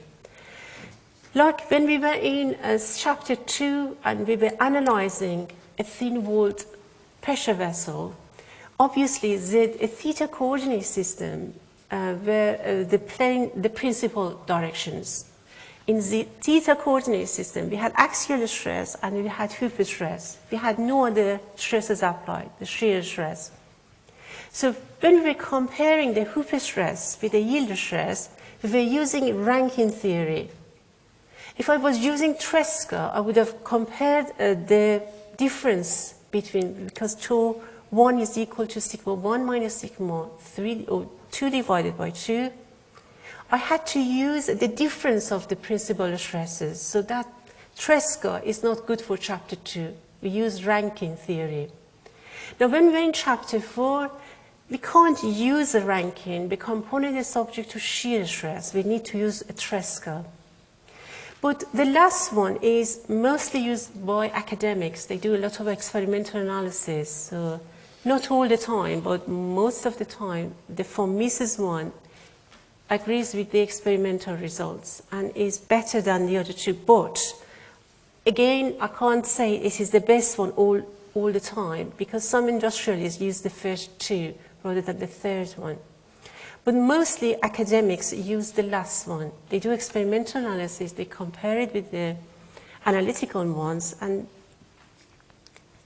Like when we were in uh, chapter 2 and we were analyzing a thin-walled pressure vessel, obviously the theta coordinate system uh, were uh, the plane, the principal directions. In the theta coordinate system, we had axial stress and we had hoop stress. We had no other stresses applied, the shear stress. So when we were comparing the hoop stress with the yield stress, we were using Rankine theory. If I was using Tresca, I would have compared uh, the difference between, because 2, 1 is equal to sigma 1 minus sigma 3, or 2 divided by 2. I had to use the difference of the principal stresses, so that Tresca is not good for chapter 2. We use Rankine theory. Now when we're in chapter 4, we can't use a Rankine. The component is subject to shear stress. We need to use a Tresca. But the last one is mostly used by academics. They do a lot of experimental analysis. So not all the time, but most of the time, the von Mises one agrees with the experimental results and is better than the other two. But again, I can't say it is the best one all, all the time because some industrialists use the first two rather than the third one. But mostly academics use the last one. They do experimental analysis, they compare it with the analytical ones, and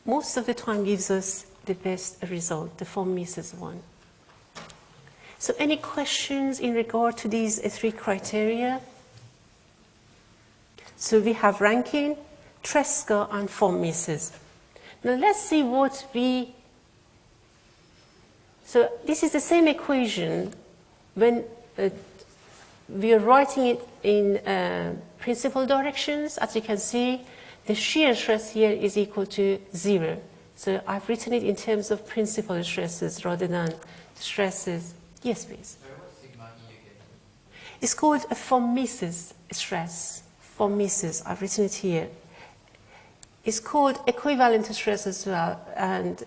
most of the time gives us the best result, the von Mises one. So any questions in regard to these three criteria? So we have Rankine, Tresca, and von Mises. Now let's see what we, so this is the same equation when uh, we are writing it in uh, principal directions. As you can see, the shear stress here is equal to zero. So I've written it in terms of principal stresses rather than stresses. Yes, please. It's called a von stress. Von I've written it here. It's called equivalent stress as well, and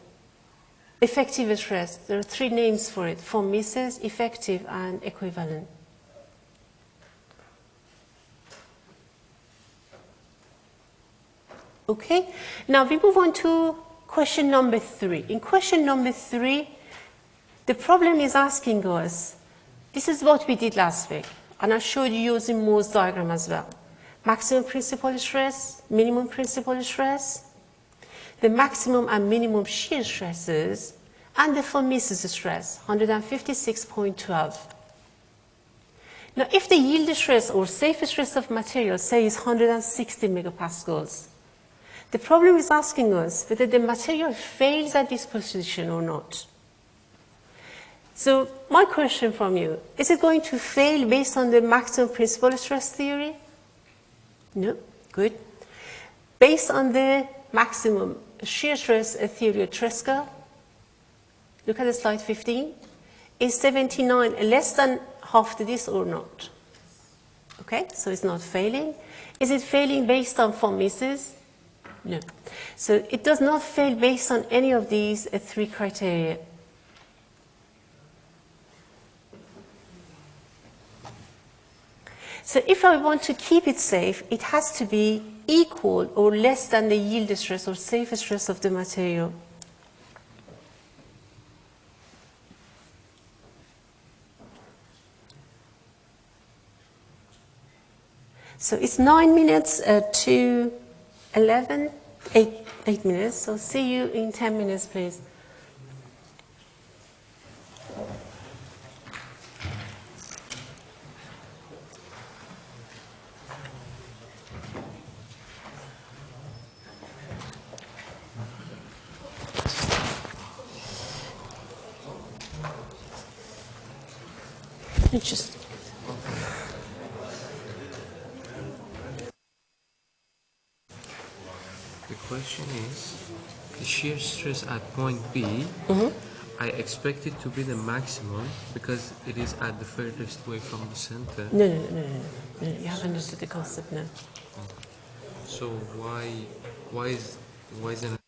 effective stress. There are three names for it, von effective, and equivalent. Okay, now we move on to question number three. In question number three, the problem is asking us, this is what we did last week, and I showed you using Mohr's diagram as well. Maximum principal stress, minimum principal stress, the maximum and minimum shear stresses, and the Mises stress, 156.12. Now, if the yield stress or safe stress of material, say, is 160 megapascals, the problem is asking us whether the material fails at this position or not. So my question from you, is it going to fail based on the maximum principal stress theory? No, good. Based on the maximum shear stress theory of Tresca, look at the slide 15, is 79 less than half to this or not? Okay, so it's not failing. Is it failing based on von Mises? No. So it does not fail based on any of these uh, three criteria. So if I want to keep it safe, it has to be equal or less than the yield stress or safe stress of the material. So it's nine minutes uh, to 11, eight, eight minutes. So see you in 10 minutes, please. Just The question is, the shear stress at point B, mm-hmm. I expect it to be the maximum because it is at the furthest way from the center. no, no, no, no, no. You haven't understood the concept now. So why, why is, why isn't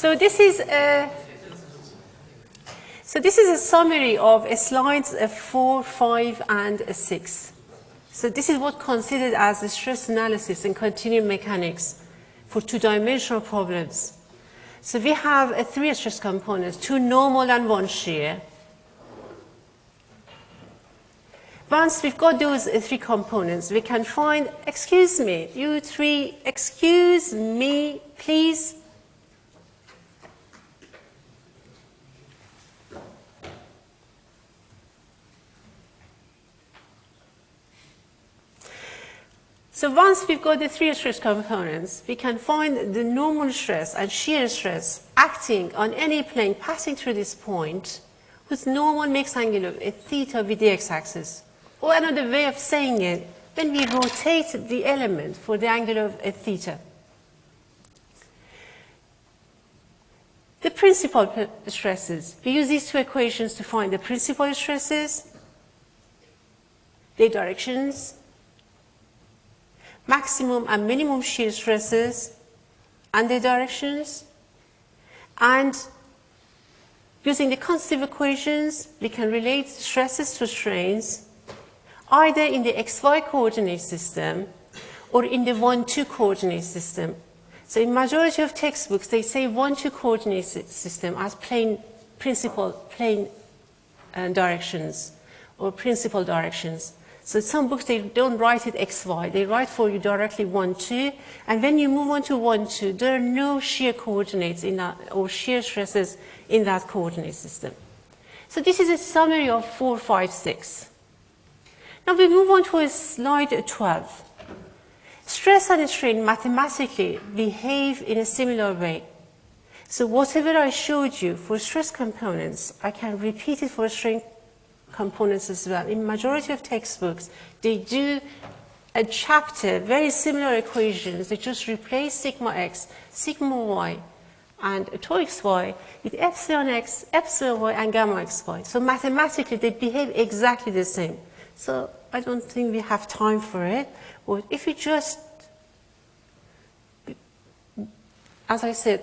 So this is a, so this is a summary of slides uh, 4, 5, and uh, 6. So this is what considered as the stress analysis in continuum mechanics for two-dimensional problems. So we have uh, three stress components, two normal and one shear. Once we've got those uh, three components, we can find, excuse me, you three, excuse me, please. So once we've got the three stress components, we can find the normal stress and shear stress acting on any plane passing through this point whose normal angle of a theta with the x-axis. Or another way of saying it, when we rotate the element for the angle of a theta. The principal stresses, we use these two equations to find the principal stresses, their directions, maximum and minimum shear stresses and their directions. And using the constitutive equations, we can relate stresses to strains either in the xy coordinate system or in the 1-2 coordinate system. So in majority of textbooks, they say 1-2 coordinate system as plane, principal plane uh, directions or principal directions. So some books, they don't write it xy, they write for you directly 1, 2, and when you move on to 1, 2, there are no shear coordinates in that, or shear stresses in that coordinate system. So this is a summary of 4, 5, 6. Now we move on to slide 12. Stress and strain mathematically behave in a similar way. So whatever I showed you for stress components, I can repeat it for strain components as well. In majority of textbooks, they do a chapter, very similar equations. They just replace sigma x, sigma y, and tau xy with epsilon x, epsilon y, and gamma xy. So mathematically, they behave exactly the same. So I don't think we have time for it. But if you just, as I said,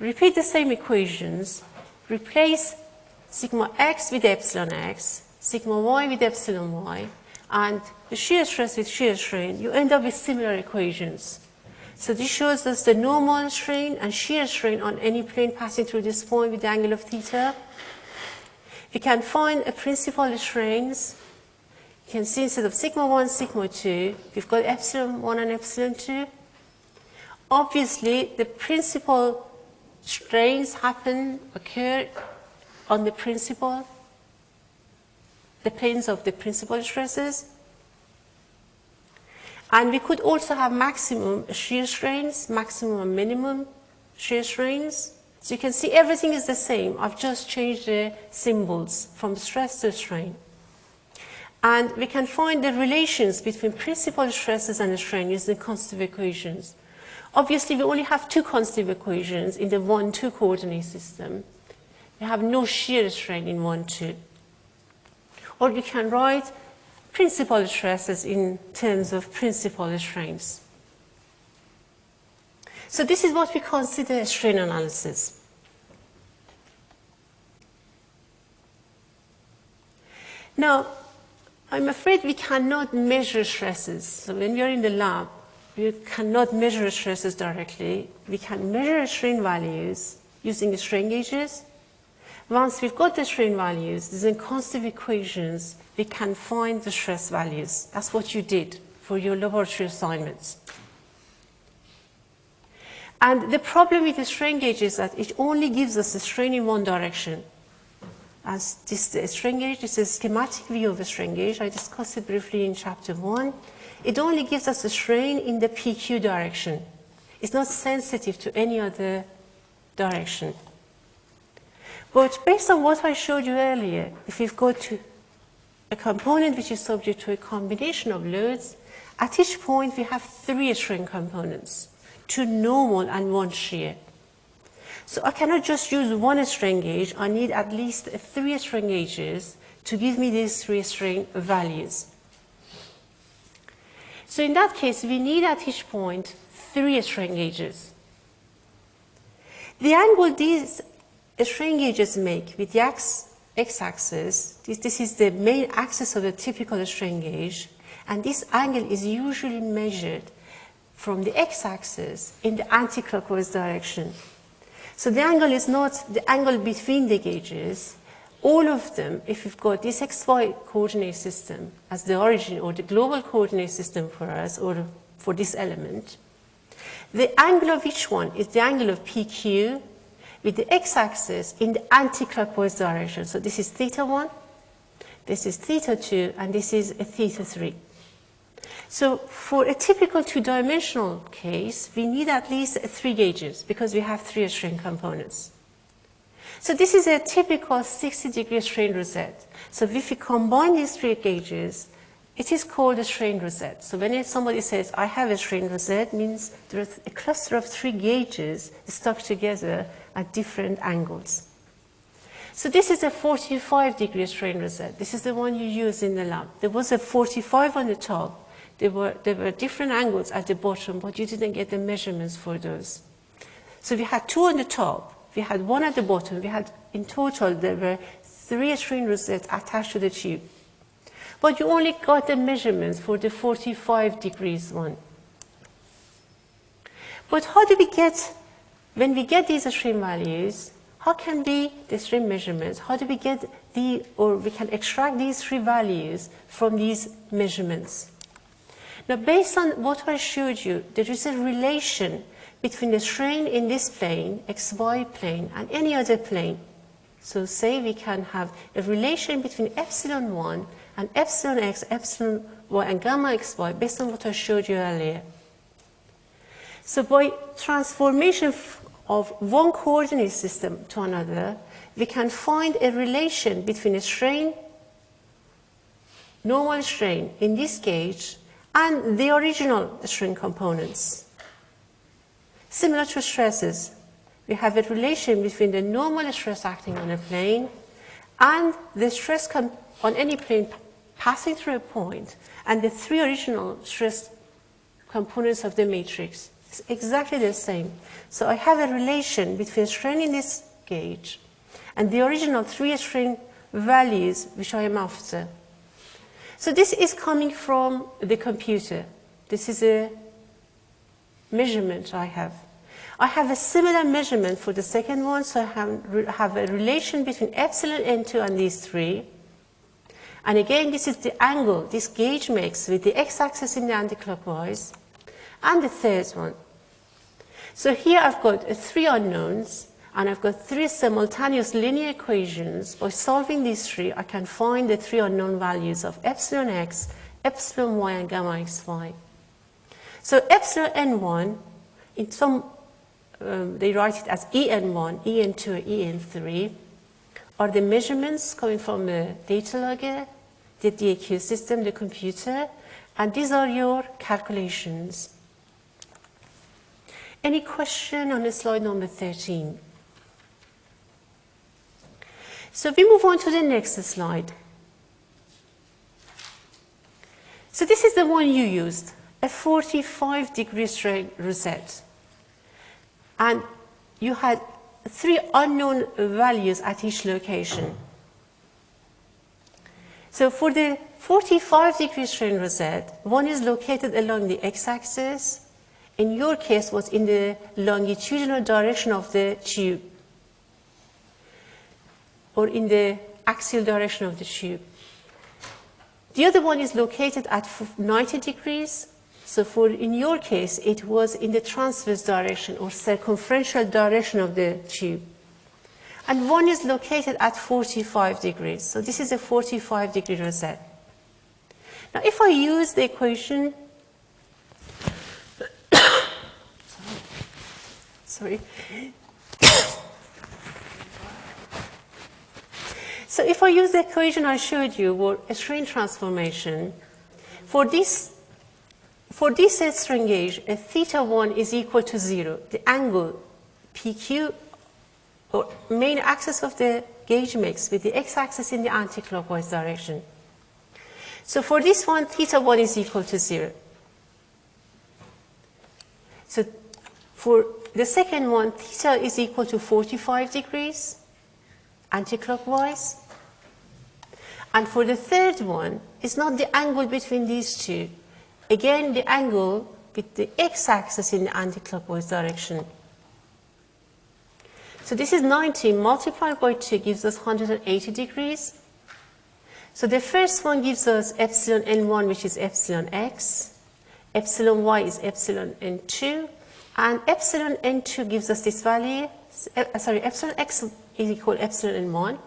repeat the same equations, replace sigma x with epsilon x, sigma y with epsilon y, and the shear stress with shear strain, you end up with similar equations. So this shows us the normal strain and shear strain on any plane passing through this point with the angle of theta. We can find a principal strains you can see instead of sigma 1, sigma 2, we've got epsilon 1 and epsilon 2. Obviously, the principal strains happen, occur on the principal, the planes of the principal stresses. And we could also have maximum shear strains, maximum and minimum shear strains. So you can see everything is the same. I've just changed the symbols from stress to strain. And we can find the relations between principal stresses and strain using constitutive equations. Obviously, we only have two constitutive equations in the 1-2 coordinate system. We have no shear strain in 1-2. Or we can write principal stresses in terms of principal strains. So this is what we consider strain analysis. Now, I'm afraid we cannot measure stresses. So when we are in the lab, we cannot measure stresses directly. We can measure strain values using strain gauges. Once we've got the strain values, using constitutive equations, we can find the stress values. That's what you did for your laboratory assignments. And the problem with the strain gauge is that it only gives us the strain in one direction as this strain gauge. Is a schematic view of a strain gauge. I discussed it briefly in chapter one. It only gives us the strain in the PQ direction. It's not sensitive to any other direction. But based on what I showed you earlier, if you've got a component which is subject to a combination of loads, at each point we have three strain components, two normal and one shear. So I cannot just use one strain gauge. I need at least three strain gauges to give me these three strain values. So in that case, we need at each point three strain gauges. The angle these strain gauges make with the x, x-axis, this, this is the main axis of the typical strain gauge, and this angle is usually measured from the x-axis in the anti-clockwise direction. So the angle is not the angle between the gauges. All of them, if you've got this xy coordinate system as the origin or the global coordinate system for us or for this element, the angle of each one is the angle of PQ with the x-axis in the anti-clockwise direction. So this is theta 1, this is theta 2, and this is a theta 3. So for a typical two-dimensional case, we need at least three gauges because we have three strain components. So this is a typical 60 degree strain rosette. So if we combine these three gauges, it is called a strain rosette. So when somebody says, I have a strain rosette, means there's a cluster of three gauges stuck together at different angles. So this is a 45 degree strain rosette. This is the one you use in the lab. There was a 45 on the top. There were, there were different angles at the bottom, but you didn't get the measurements for those. So we had two on the top. We had one at the bottom. We had, in total, there were three strain rosettes attached to the tube. But you only got the measurements for the 45 degrees one. But how do we get, when we get these strain values, how can we, the strain measurements, how do we get the, or we can extract these three values from these measurements? Now, based on what I showed you, there is a relation between the strain in this plane, xy plane, and any other plane. So say we can have a relation between epsilon 1 and epsilon x, epsilon y, and gamma xy based on what I showed you earlier. So by transformation of one coordinate system to another, we can find a relation between a strain, normal strain in this gauge, and the original strain components. Similar to stresses, we have a relation between the normal stress acting on a plane and the stress on any plane passing through a point and the three original stress components of the matrix. It's exactly the same. So I have a relation between strain in this gauge and the original three strain values which I am after. So this is coming from the computer. This is a measurement I have. I have a similar measurement for the second one, so I have, have a relation between epsilon n2 and these three. And again, this is the angle this gauge makes with the x-axis in the anticlockwise. And the third one. So here I've got three unknowns, and I've got three simultaneous linear equations. By solving these three, I can find the three unknown values of epsilon x, epsilon y, and gamma xy. So epsilon n1, in some, um, they write it as en1, en2, en3, are the measurements coming from the data logger, the DAQ system, the computer, and these are your calculations. Any question on the slide number 13? So we move on to the next slide. So this is the one you used, a 45 degree strain rosette. And you had three unknown values at each location. So for the 45 degree strain rosette, one is located along the x-axis. In your case, was in the longitudinal direction of the tube or in the axial direction of the tube. The other one is located at 90 degrees. So for, in your case, it was in the transverse direction or circumferential direction of the tube. And one is located at 45 degrees. So this is a 45 degree rosette. Now if I use the equation, sorry, So if I use the equation I showed you, or a strain transformation, for this, for this strain gauge, a theta 1 is equal to 0. The angle PQ, or main axis of the gauge mix with the x-axis in the anti-clockwise direction. So for this one, theta 1 is equal to 0. So for the second one, theta is equal to 45 degrees, anticlockwise. And for the third one, it's not the angle between these two. Again, the angle with the x-axis in the anticlockwise direction. So this is 90 multiplied by 2 gives us 180 degrees. So the first one gives us epsilon n1, which is epsilon x. Epsilon y is epsilon n2. And epsilon n2 gives us this value. Uh, sorry, epsilon x is equal to epsilon n1.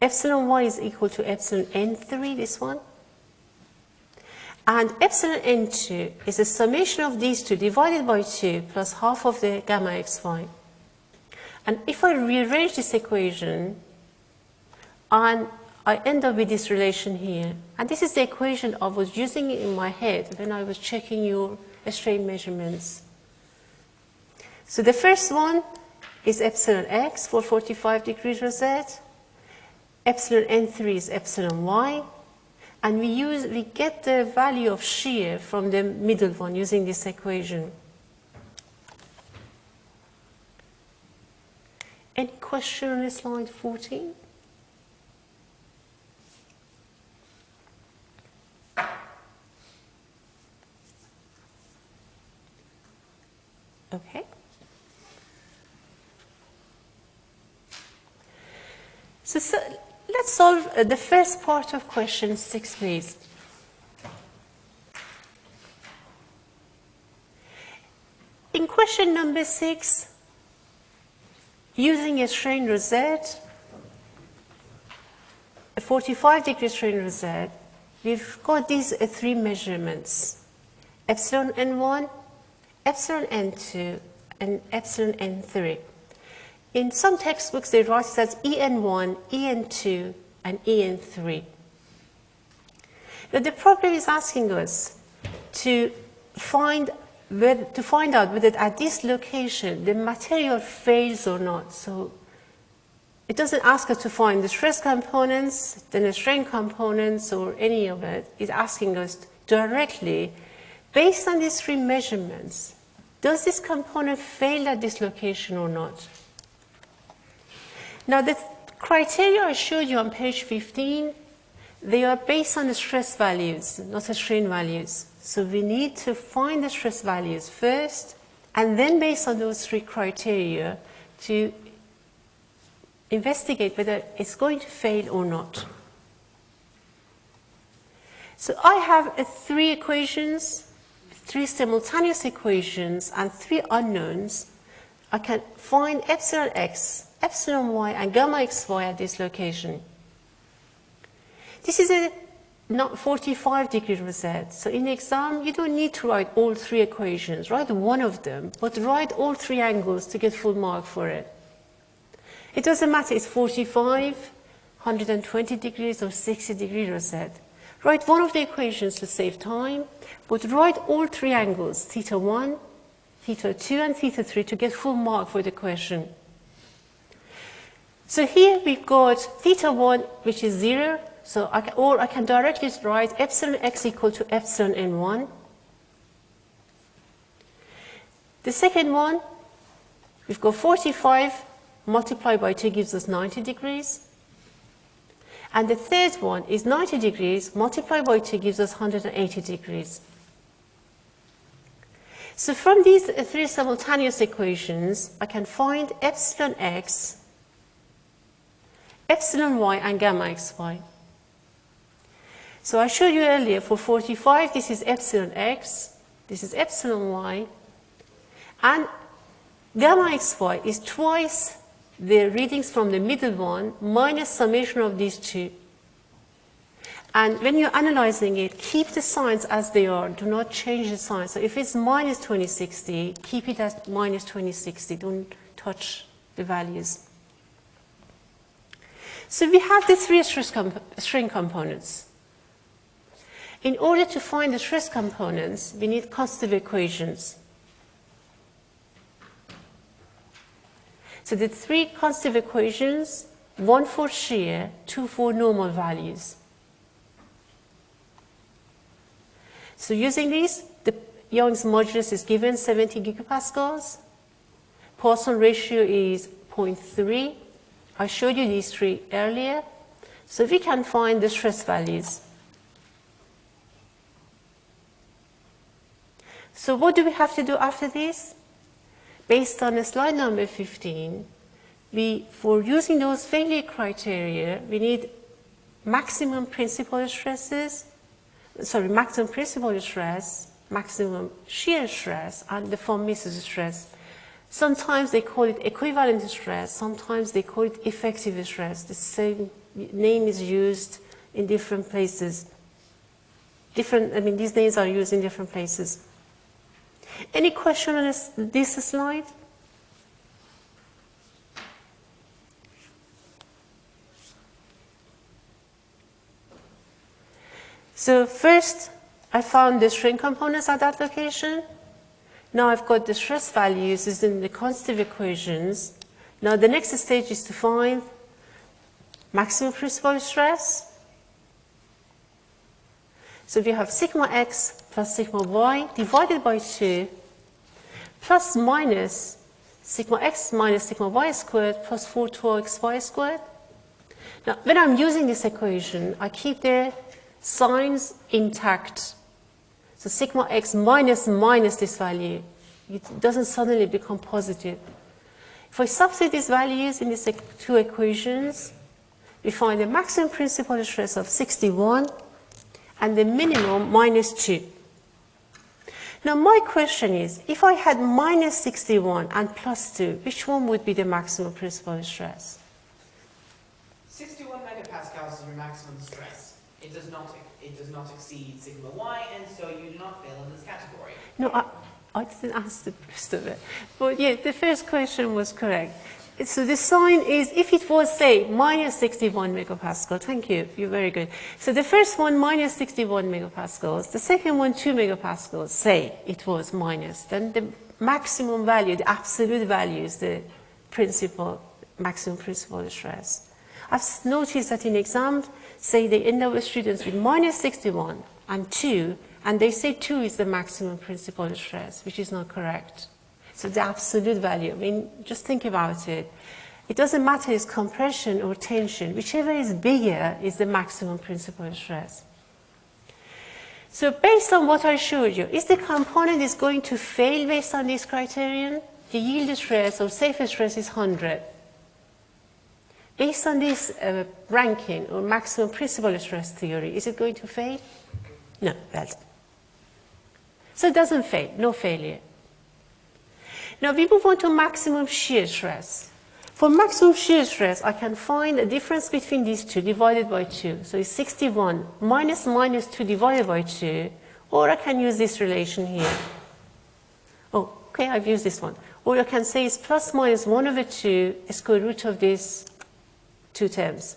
Epsilon y is equal to epsilon n3, this one. And epsilon n2 is a summation of these two divided by 2 plus half of the gamma xy. And if I rearrange this equation, and I end up with this relation here. And this is the equation I was using in my head when I was checking your strain measurements. So the first one is epsilon x for 45 degrees rosette. Epsilon n3 is epsilon y. And we, use, we get the value of shear from the middle one using this equation. Any question on slide 14? Okay. So, so let's solve uh, the first part of question six, please. In question number six, using a strain rosette, a 45 degree strain rosette, we've got these uh, three measurements, epsilon n1, epsilon n2, and epsilon n3. In some textbooks, they write it as en1, en2, and en3. Now, the problem is asking us to find, whether, to find out whether at this location the material fails or not. So it doesn't ask us to find the stress components, then the strain components, or any of it. It's asking us directly, based on these three measurements, does this component fail at this location or not? Now, the criteria I showed you on page 15, they are based on the stress values, not the strain values. So we need to find the stress values first, and then based on those three criteria, to investigate whether it's going to fail or not. So I have uh, three equations, three simultaneous equations, and three unknowns. I can find epsilon x epsilon y and gamma xy at this location. This is a not 45 degree rosette. So in the exam, you don't need to write all three equations. Write one of them, but write all three angles to get full mark for it. It doesn't matter, it's 45, 120 degrees or 60 degree rosette. Write one of the equations to save time, but write all three angles, theta 1, theta 2, and theta 3 to get full mark for the question. So here we've got theta 1, which is 0. So I can, or I can directly write epsilon x equal to epsilon n1. The second one, we've got 45 multiplied by 2 gives us 90 degrees. And the third one is 90 degrees multiplied by 2 gives us 180 degrees. So from these three simultaneous equations, I can find epsilon x epsilon y and gamma xy. So I showed you earlier for 45, this is epsilon x, this is epsilon y, and gamma xy is twice the readings from the middle one minus summation of these two. And when you're analyzing it, keep the signs as they are. Do not change the signs. So if it's minus 2060, keep it as minus 2060. Don't touch the values. So we have the three stress comp strain components. In order to find the stress components, we need constitutive equations. So the three constitutive equations, one for shear, two for normal values. So using these, the Young's modulus is given 70 gigapascals. Poisson ratio is 0.3. I showed you these three earlier. So we can find the stress values. So what do we have to do after this? Based on slide number 15, we, for using those failure criteria, we need maximum principal stresses, sorry, maximum principal stress, maximum shear stress, and the von Mises stress. Sometimes they call it equivalent stress, sometimes they call it effective stress. The same name is used in different places. Different, I mean, these names are used in different places. Any question on this, this slide? So first, I found the strain components at that location. Now I've got the stress values using the quantitative equations. Now the next stage is to find maximum principal stress. So we have sigma x plus sigma y divided by 2 plus minus sigma x minus sigma y squared plus 4 xy squared. Now, when I'm using this equation, I keep the signs intact. So sigma x minus minus this value, it doesn't suddenly become positive. If I substitute these values in these two equations, we find the maximum principal stress of 61 and the minimum minus 2. Now my question is, if I had minus 61 and plus 2, which one would be the maximum principal stress? 61 megapascals is your maximum stress. It does not it does not exceed sigma y, and so you do not fail in this category. No, I, I didn't ask the rest of it. But yeah, the first question was correct. So the sign is, if it was, say, minus 61 megapascal, thank you, you're very good. So the first one, minus 61 megapascals, the second one, 2 megapascals, say it was minus, then the maximum value, the absolute value is the principal, maximum principal stress. I've noticed that in exams, say they end up with students with minus 61 and 2, and they say 2 is the maximum principal stress, which is not correct. So the absolute value, I mean, just think about it. It doesn't matter it's compression or tension, whichever is bigger is the maximum principal stress. So based on what I showed you, is the component is going to fail based on this criterion? The yield stress or safe stress is 100. Based on this uh, Rankine or maximum principal stress theory, is it going to fail? No, that's so it doesn't fail, no failure. Now we move on to maximum shear stress. For maximum shear stress, I can find the difference between these two divided by 2. So it's 61 minus minus 2 divided by 2, or I can use this relation here. Oh, okay, I've used this one. Or I can say it's plus minus 1 over 2 square root of these two terms.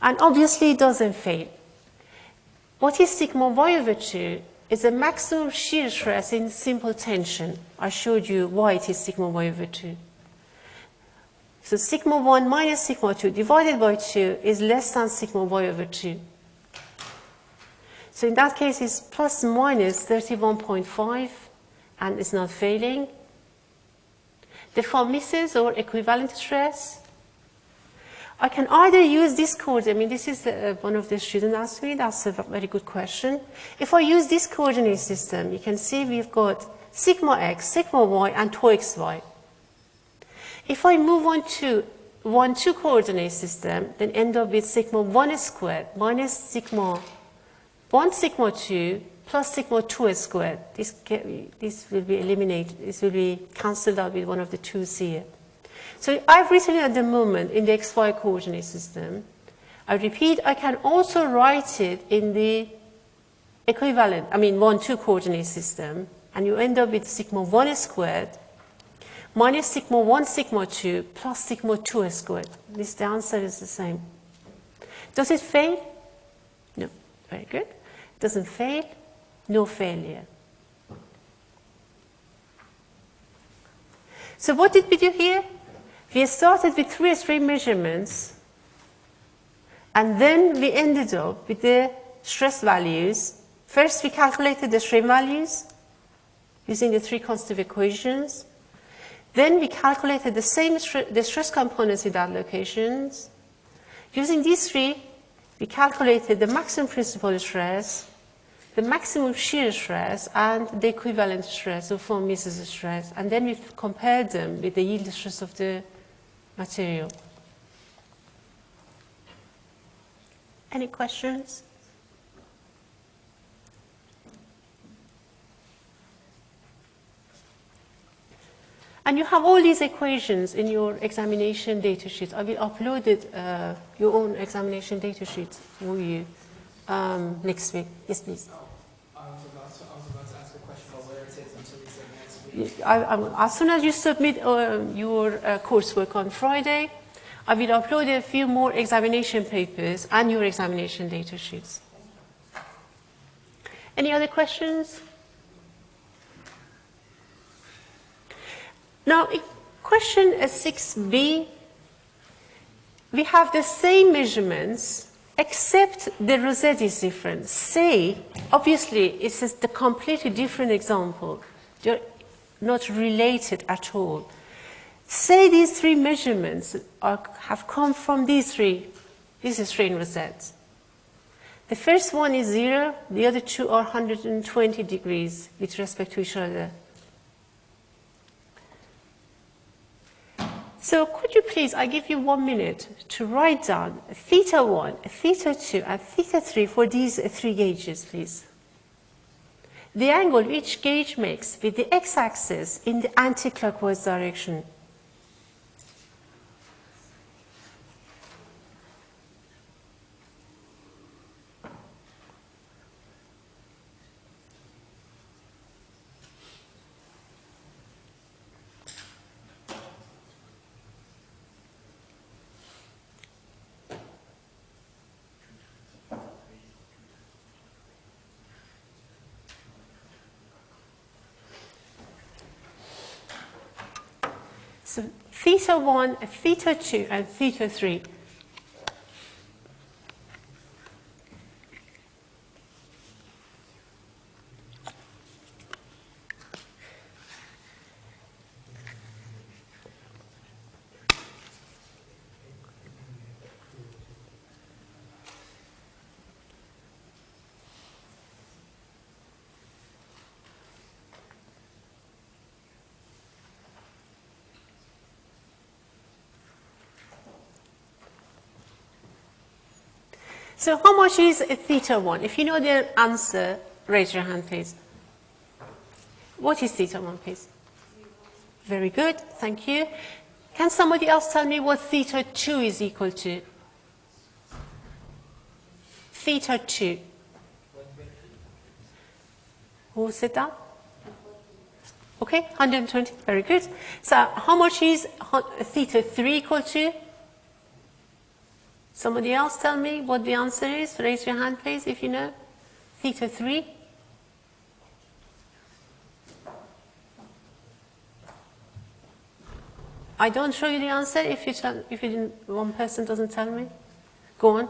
And obviously it doesn't fail. What is sigma y over 2 is the maximum shear stress in simple tension. I showed you why it is sigma 1 over 2. So sigma 1 minus sigma 2 divided by 2 is less than sigma y over 2. So in that case, it's plus minus 31.5 and it's not failing. The von Mises or equivalent stress I can either use this coordinate, I mean, this is uh, one of the students asked me, that's a very good question. If I use this coordinate system, you can see we've got sigma x, sigma y, and 2xy. If I move on to 1, 2 coordinate system, then end up with sigma 1 squared minus sigma 1 sigma 2 plus sigma 2 squared. This, this will be eliminated, this will be cancelled out with one of the 2's here. So I've written it at the moment in the xy coordinate system. I repeat, I can also write it in the equivalent, I mean 1, 2 coordinate system, and you end up with sigma 1 squared minus sigma 1 sigma 2 plus sigma 2 squared. This the answer is the same. Does it fail? No. Very good. Doesn't fail? No failure. So what did we do here? We started with three strain measurements, and then we ended up with the stress values First, we calculated the strain values using the three constitutive equations. Then we calculated the same the stress components in that locations. Using these three, we calculated the maximum principal stress, the maximum shear stress, and the equivalent stress of von Mises stress. And then we compared them with the yield stress of the material. Any questions? And you have all these equations in your examination data sheet. I will upload it, uh, your own examination data sheet for you um, next week. Yes, please. I was about to, I I, as soon as you submit um, your uh, coursework on Friday, I will upload a few more examination papers and your examination data sheets. Any other questions? Now, question uh, 6b, we have the same measurements except the rosette is different. Say, obviously, it's a completely different example. They're not related at all. Say these three measurements are, have come from these three. This is strain rosettes. The first one is zero, the other two are 120 degrees with respect to each other. So could you please, I give you one minute to write down theta 1, theta 2, and theta 3 for these three gauges, please. The angle each gauge makes with the x-axis in the anti-clockwise direction. So theta 1, theta 2, and theta 3. So how much is theta 1? If you know the answer, raise your hand, please. What is theta 1, please? Very good, thank you. Can somebody else tell me what theta 2 is equal to? Theta 2. Who said that? Okay, 120, very good. So how much is theta 3 equal to? Somebody else tell me what the answer is? Raise your hand, please, if you know. Theta 3. I don't show you the answer if you tell, if you didn't, one person doesn't tell me. Go on.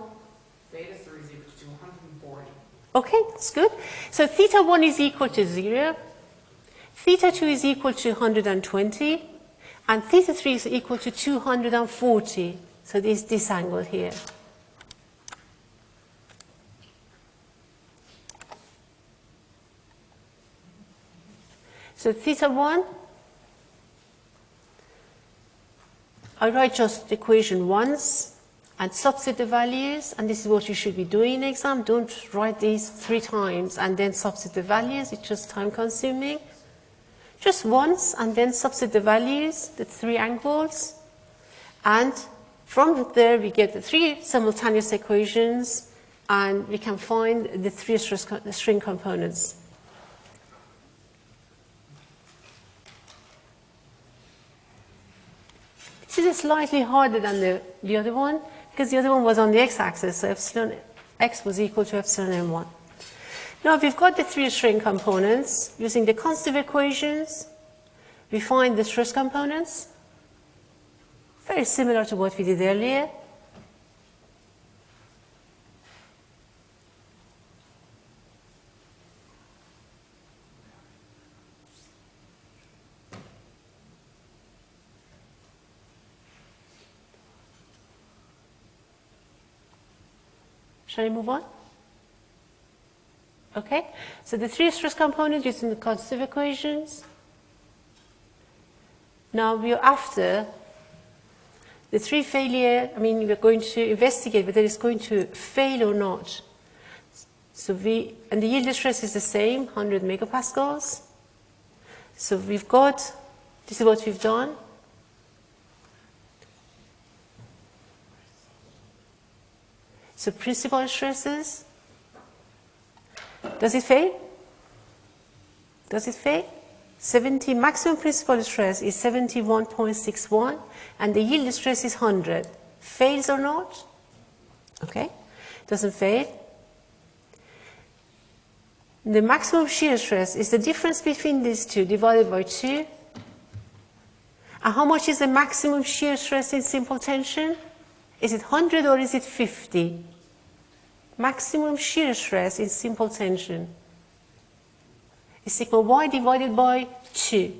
Theta 3 is equal to 140. Okay, that's good. So theta 1 is equal to 0, theta 2 is equal to 120, and theta 3 is equal to 240. So this this angle here. So theta 1, I write just the equation once and substitute the values, and this is what you should be doing in exam. Don't write these three times and then substitute the values, it's just time consuming. Just once and then substitute the values, the three angles, and from there we get the three simultaneous equations and we can find the three strain components. This is slightly harder than the, the other one because the other one was on the x-axis, so epsilon x was equal to epsilon n1. Now if we've got the three strain components using the constitutive equations. We find the stress components, very similar to what we did earlier. Shall we move on? Okay, so the three stress components using the constitutive equations. Now we're after the three failure, I mean, we're going to investigate whether it's going to fail or not. So we, and the yield stress is the same, 100 megapascals. So we've got, this is what we've done. So principal stresses, does it fail? Does it fail? 70, maximum principal stress is 71.61 and the yield stress is 100. Fails or not? Okay, doesn't fail. The maximum shear stress is the difference between these two divided by 2. And how much is the maximum shear stress in simple tension? Is it 100 or is it 50? Maximum shear stress in simple tension is sigma y divided by 2.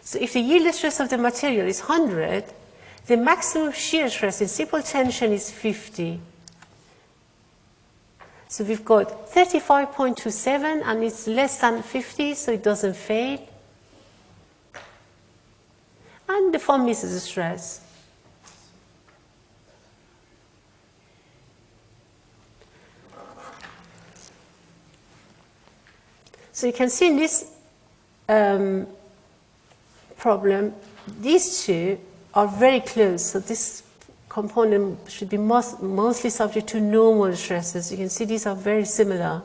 So if the yield stress of the material is 100, the maximum shear stress in simple tension is 50. So we've got 35.27 and it's less than 50, so it doesn't fail. And the von Mises the stress. So you can see in this um, problem, these two are very close. So this component should be most, mostly subject to normal stresses. You can see these are very similar.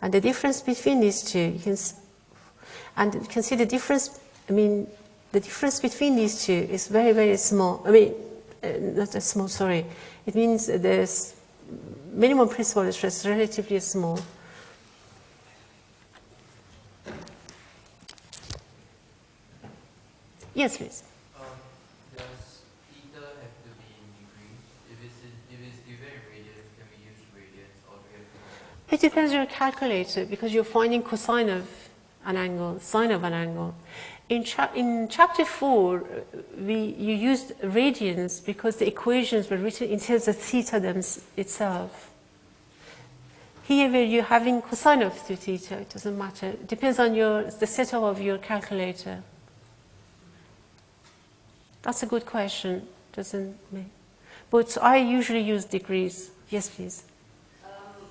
And the difference between these two, you can, and you can see the difference, I mean, the difference between these two is very, very small. I mean, uh, not small, sorry. It means the minimum principal stress is relatively small. Yes, please. Um, does theta have to be in degrees? If it's, if it's given in radians, can we use radians or do we have to? It depends on your calculator because you're finding cosine of an angle, sine of an angle. In, cha in chapter 4, uh, we, you used radians because the equations were written in terms of theta them itself. Here where you're having cosine of theta, it doesn't matter. It depends on your, the setup of your calculator. That's a good question, doesn't me? But I usually use degrees. Yes, please. Um,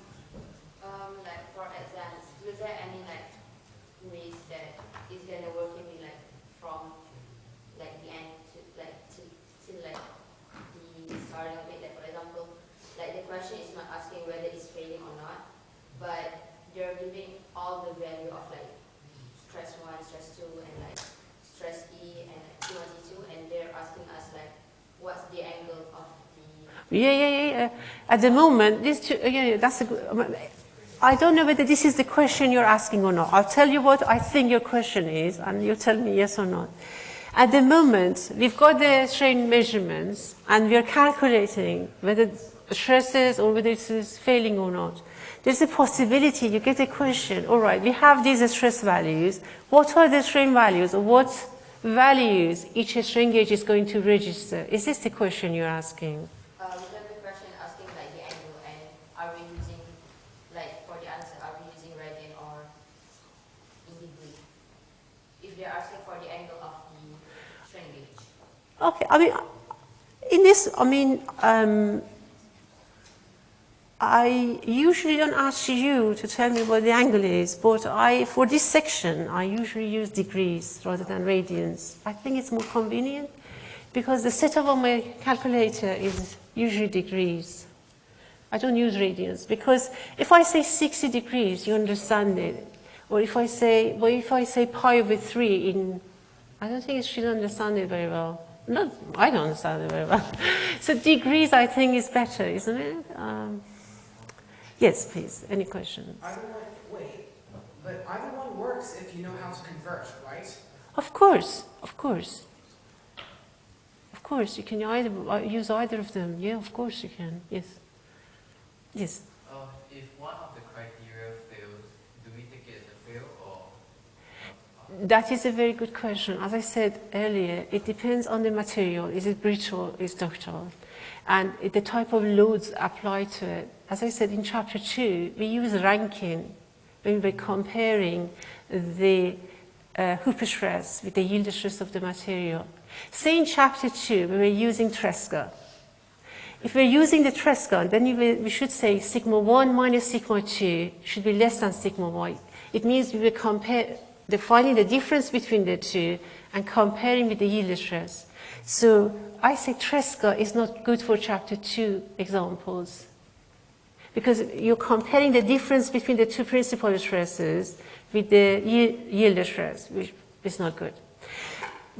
um, like for exams, is there any like ways that is gonna work in me like from like the end to like to, to like the starting of it? Like for example, like the question is not asking whether it's failing or not, but you're giving all the value of like stress one, stress two, and like stress E and like T1, T2, and they're asking us like what's the angle of the Yeah, yeah, yeah. At the moment, these two, yeah, that's a good. um, I don't know whether this is the question you're asking or not. I'll tell you what I think your question is, and you tell me yes or not. At the moment, we've got the strain measurements, and we are calculating whether stresses or whether it is failing or not. There's a possibility you get a question, all right, we have these stress values. What are the strain values? Or what values each strain gauge is going to register? Is this the question you're asking? Uh, we have the question asking like the angle and are we using, like for the answer, are we using radian or in degree? If they're asking for the angle of the strain gauge. Okay, I mean, in this, I mean, um, I usually don't ask you to tell me what the angle is, but I, for this section, I usually use degrees rather than radians. I think it's more convenient because the setup of my calculator is usually degrees. I don't use radians because if I say 60 degrees, you understand it. Or if I say, well, if I say pi over 3 in, I don't think she'll understand it very well. Not, I don't understand it very well. so degrees, I think, is better, isn't it? Um, yes, please. Any questions? Either one, wait, but either one works if you know how to convert, right? Of course, of course. Of course, you can either uh, use either of them. Yeah, of course you can. Yes. Yes. Uh, if one of the criteria fails, do we take it as a fail or? That is a very good question. As I said earlier, it depends on the material. Is it brittle, is it ductile? And the type of loads applied to it. As I said in chapter two, we use Rankine when we're comparing the uh, hoop stress with the yield stress of the material. Say in chapter two, we were using Tresca. If we're using the Tresca, then we should say sigma 1 minus sigma 2 should be less than sigma y. It means we will compare, defining the difference between the two and comparing with the yield stress. So I say Tresca is not good for chapter 2 examples because you're comparing the difference between the two principal stresses with the yield stress, which is not good.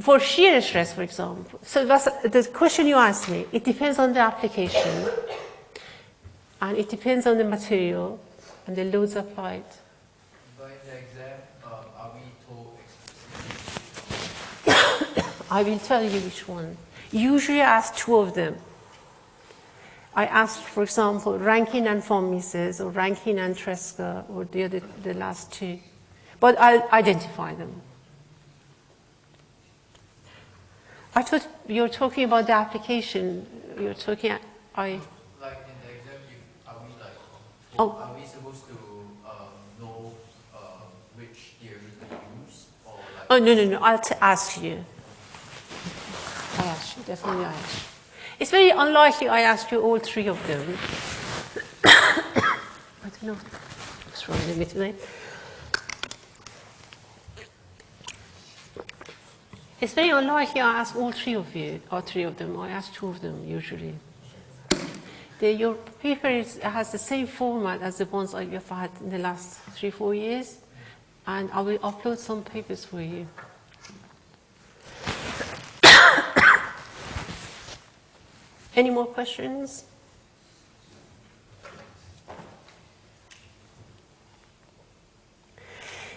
For shear stress, for example, so that's the question you asked me, it depends on the application and it depends on the material and the loads applied. In the exam, um, are we told I will tell you which one. Usually I ask two of them. I ask, for example, Rankine and von Mises or Rankine and Tresca or the other, the last two. But I'll identify them. I thought you were talking about the application. You're talking, I, like in the exam, you, are we like, Oh. are we supposed to um, know um, which theory to use or like? oh, no, no, no, I'll t- ask you. I ask you, definitely I ask you. It's very unlikely I ask you all three of them. I don't know what's wrong with me today. It's very unlikely I ask all three of you, or three of them. I ask two of them usually. The, your paper is, has the same format as the ones I have had in the last three, four years, and I will upload some papers for you. Any more questions?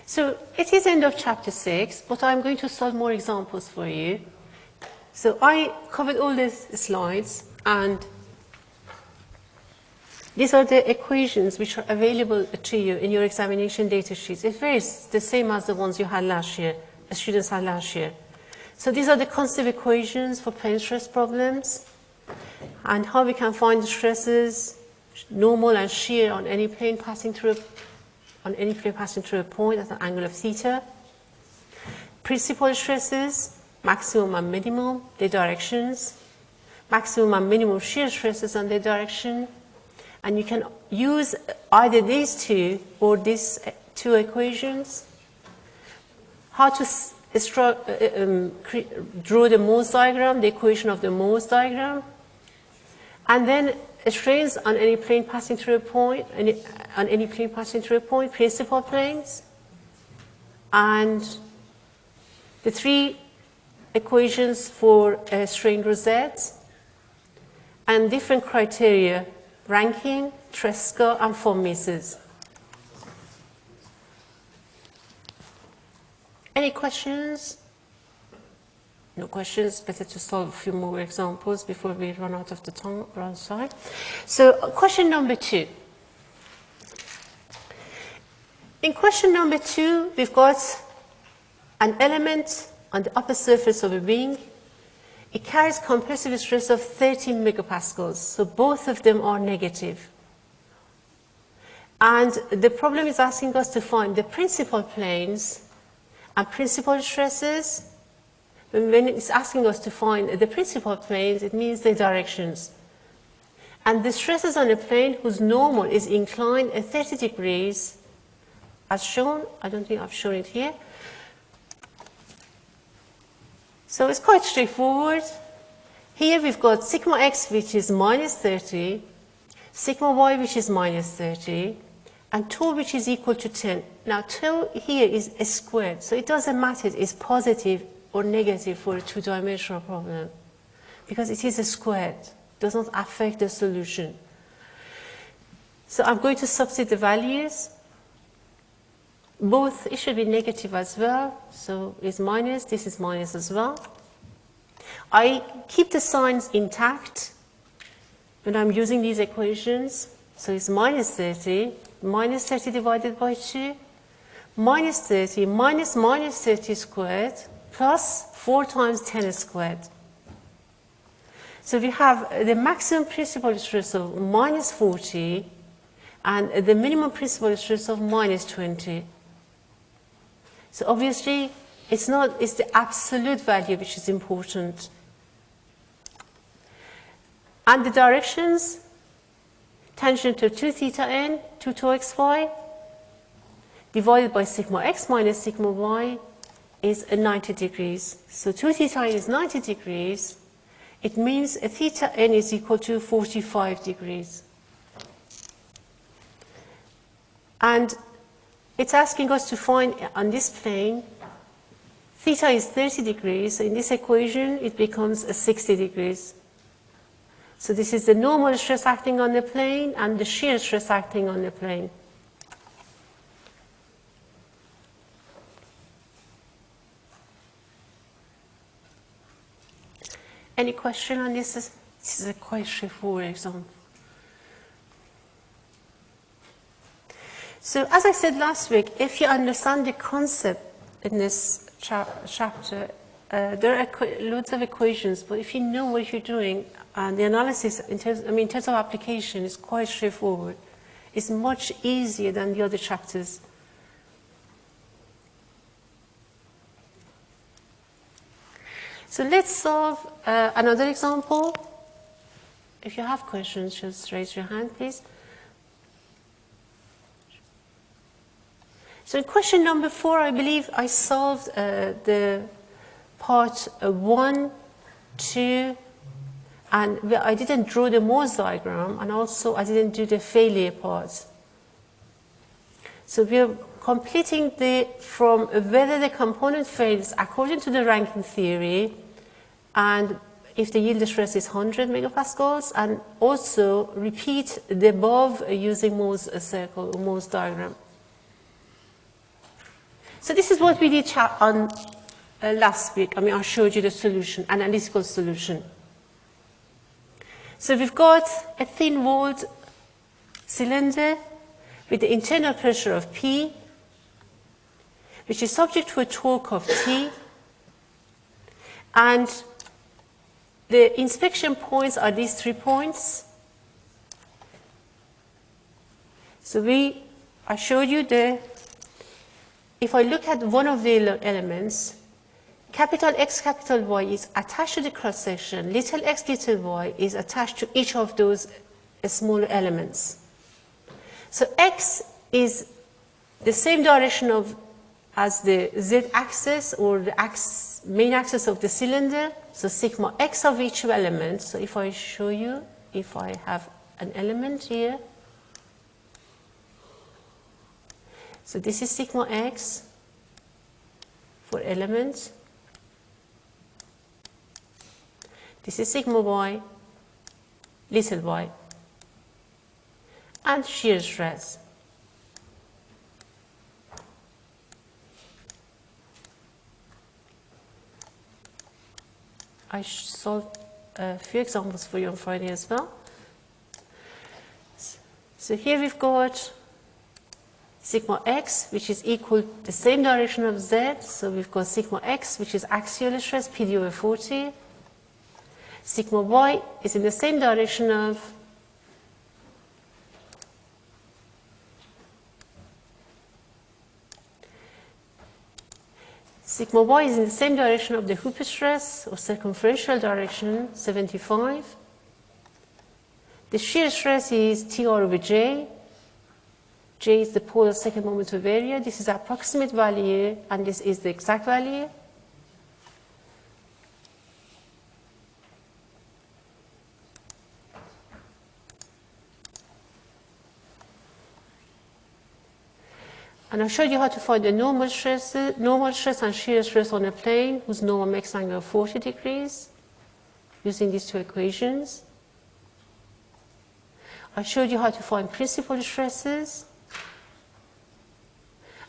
So it is end of chapter 6, but I'm going to solve more examples for you. So I covered all these slides and these are the equations which are available to you in your examination data sheets. It's very the same as the ones you had last year, the students had last year. So these are the constitutive equations for plane stress problems and how we can find the stresses, normal and shear on any plane passing through a on any plane passing through a point at an angle of theta. Principal stresses, maximum and minimum, their directions. Maximum and minimum shear stresses and their direction. And you can use either these two or these two equations. How to um, cre- draw the Mohr's diagram, the equation of the Mohr's diagram. And then strains on any plane passing through a point, any, on any plane passing through a point, principal planes, and the three equations for uh, strain rosettes, and different criteria, Rankine, Tresca, and von Mises. Any questions? No questions, better to solve a few more examples before we run out of the time, run side. So question number two. In question number two, we've got an element on the upper surface of a wing. It carries compressive stress of 30 megapascals, so both of them are negative. And the problem is asking us to find the principal planes and principal stresses when it's asking us to find the principal planes, it means the directions. And the stresses on a plane whose normal is inclined at 30 degrees, as shown, I don't think I've shown it here. So it's quite straightforward. Here we've got sigma x, which is minus 30, sigma y, which is minus 30, and tau which is equal to 10. Now, tau here is a squared, so it doesn't matter, it's positive or negative for a two-dimensional problem because it is a squared, It does not affect the solution. So I'm going to substitute the values. Both, it should be negative as well, so it's minus, this is minus as well. I keep the signs intact when I'm using these equations. So it's minus 30, minus 30 divided by 2, minus 30 minus minus 30 squared plus 4 times 10 squared. So we have the maximum principal stress of minus 40 and the minimum principal stress of minus 20. So obviously, it's not, it's the absolute value which is important. And the directions, tangent to 2 theta n, 2 tau xy, divided by sigma x minus sigma y is 90 degrees. So 2 theta is 90 degrees. It means a theta n is equal to 45 degrees. And it's asking us to find on this plane, theta is 30 degrees. So in this equation, it becomes 60 degrees. So this is the normal stress acting on the plane and the shear stress acting on the plane. Any question on this? This is a quite straightforward example. So as I said last week, if you understand the concept in this cha chapter, uh, there are loads of equations, but if you know what you're doing, and the analysis, in terms, I mean, in terms of application, is quite straightforward. It's much easier than the other chapters. So let's solve uh, another example. If you have questions, just raise your hand, please. So question number four, I believe I solved uh, the part one, two, and I didn't draw the Mohr's diagram, and also I didn't do the failure part. So we are completing the, from whether the component fails according to the Rankine theory, and if the yield stress is 100 megapascals, and also repeat the above using Mohr's circle Mohr's diagram. So this is what we did on uh, last week. I mean, I showed you the solution, analytical solution. So we've got a thin-walled cylinder with the internal pressure of P, which is subject to a torque of T, and the inspection points are these three points. So we, I showed you the, if I look at one of the elements, capital X, capital Y is attached to the cross section, little x, little y is attached to each of those uh, smaller elements. So X is the same direction of as the Z axis or the axis, main axis of the cylinder, so sigma x of each element. So if I show you, if I have an element here, so this is sigma x for elements. This is sigma y, little y, and shear stress. I solved a few examples for you on Friday as well. So here we've got sigma x, which is equal the same direction of z. So we've got sigma x, which is axial stress, PD over 40. Sigma y is in the same direction of Sigma y is in the same direction of the hoop stress or circumferential direction, 75. The shear stress is TR over J. J is the polar second moment of area. This is approximate value, and this is the exact value. And I showed you how to find the normal stress, normal stress and shear stress on a plane whose normal makes angle 40 degrees using these two equations. I showed you how to find principal stresses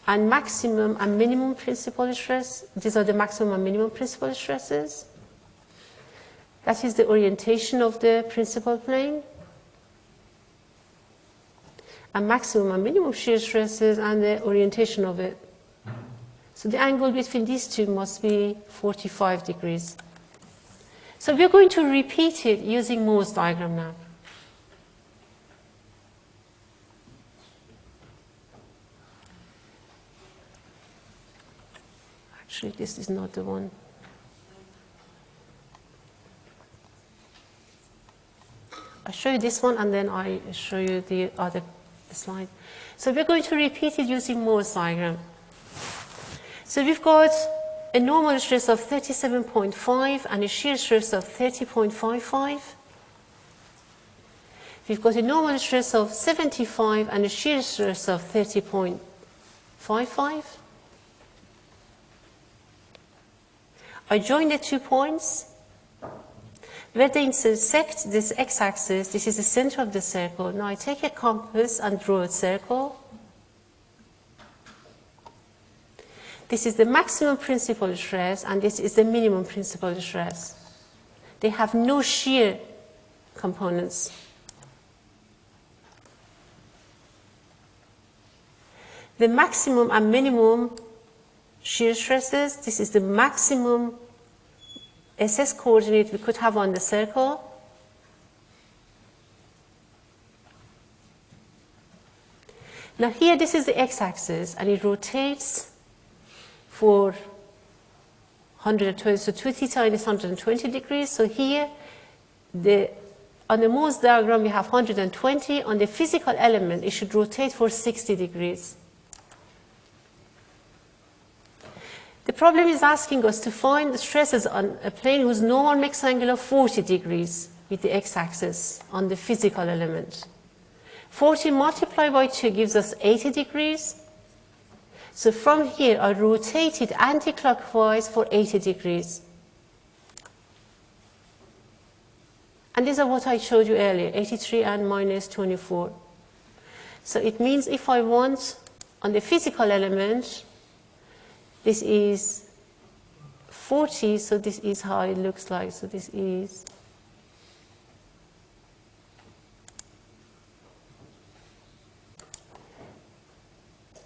and maximum and minimum principal stress. These are the maximum and minimum principal stresses. That is the orientation of the principal plane and maximum and minimum shear stresses and the orientation of it So the angle between these two must be 45 degrees. So we're going to repeat it using Mohr's diagram now. Actually, this is not the one. I show you this one and then I show you the other slide. So we're going to repeat it using Mohr's diagram. So we've got a normal stress of 37.5 and a shear stress of 30.55. We've got a normal stress of 75 and a shear stress of 30.55. I join the two points. Where they intersect this x-axis, this is the center of the circle. Now I take a compass and draw a circle. This is the maximum principal stress and this is the minimum principal stress. They have no shear components. The maximum and minimum shear stresses, this is the maximum SS coordinate we could have on the circle. Now here this is the x-axis and it rotates for 120, so 2 theta is 120 degrees. So here, the, on the Mohr's diagram we have 120. On the physical element, it should rotate for 60 degrees. The problem is asking us to find the stresses on a plane whose normal makes an angle of 40 degrees with the x-axis on the physical element. 40 multiplied by 2 gives us 80 degrees. So from here, I rotate it anti-clockwise for 80 degrees. And these are what I showed you earlier, 83 and minus 24. So it means if I want on the physical element, this is 40, so this is how it looks like. So this is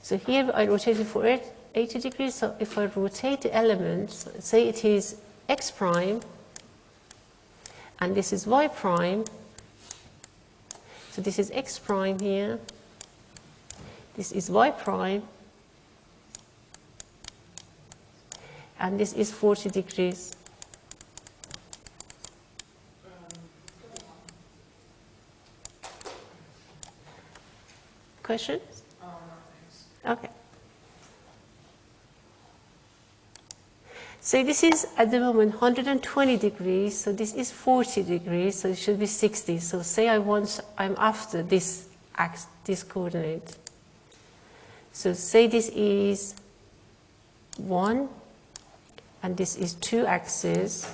So here I rotate it for 80 degrees. So if I rotate the elements, say it is x prime, and this is y prime. So this is x prime here. This is y prime. And this is 40 degrees. Questions? Okay. So this is at the moment 120 degrees, so this is 40 degrees, so it should be 60. So say I want, I'm after this this coordinate. So say this is 1, and this is 2 axes.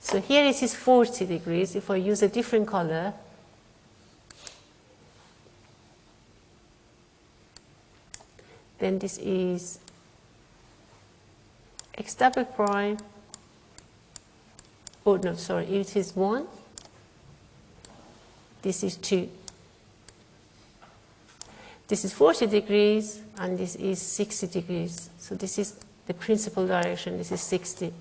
So here it is 40 degrees. If I use a different color, then this is x double prime, oh no, sorry, it is 1, this is 2. This is 40 degrees and this is 60 degrees. So this is the principal direction, this is 60.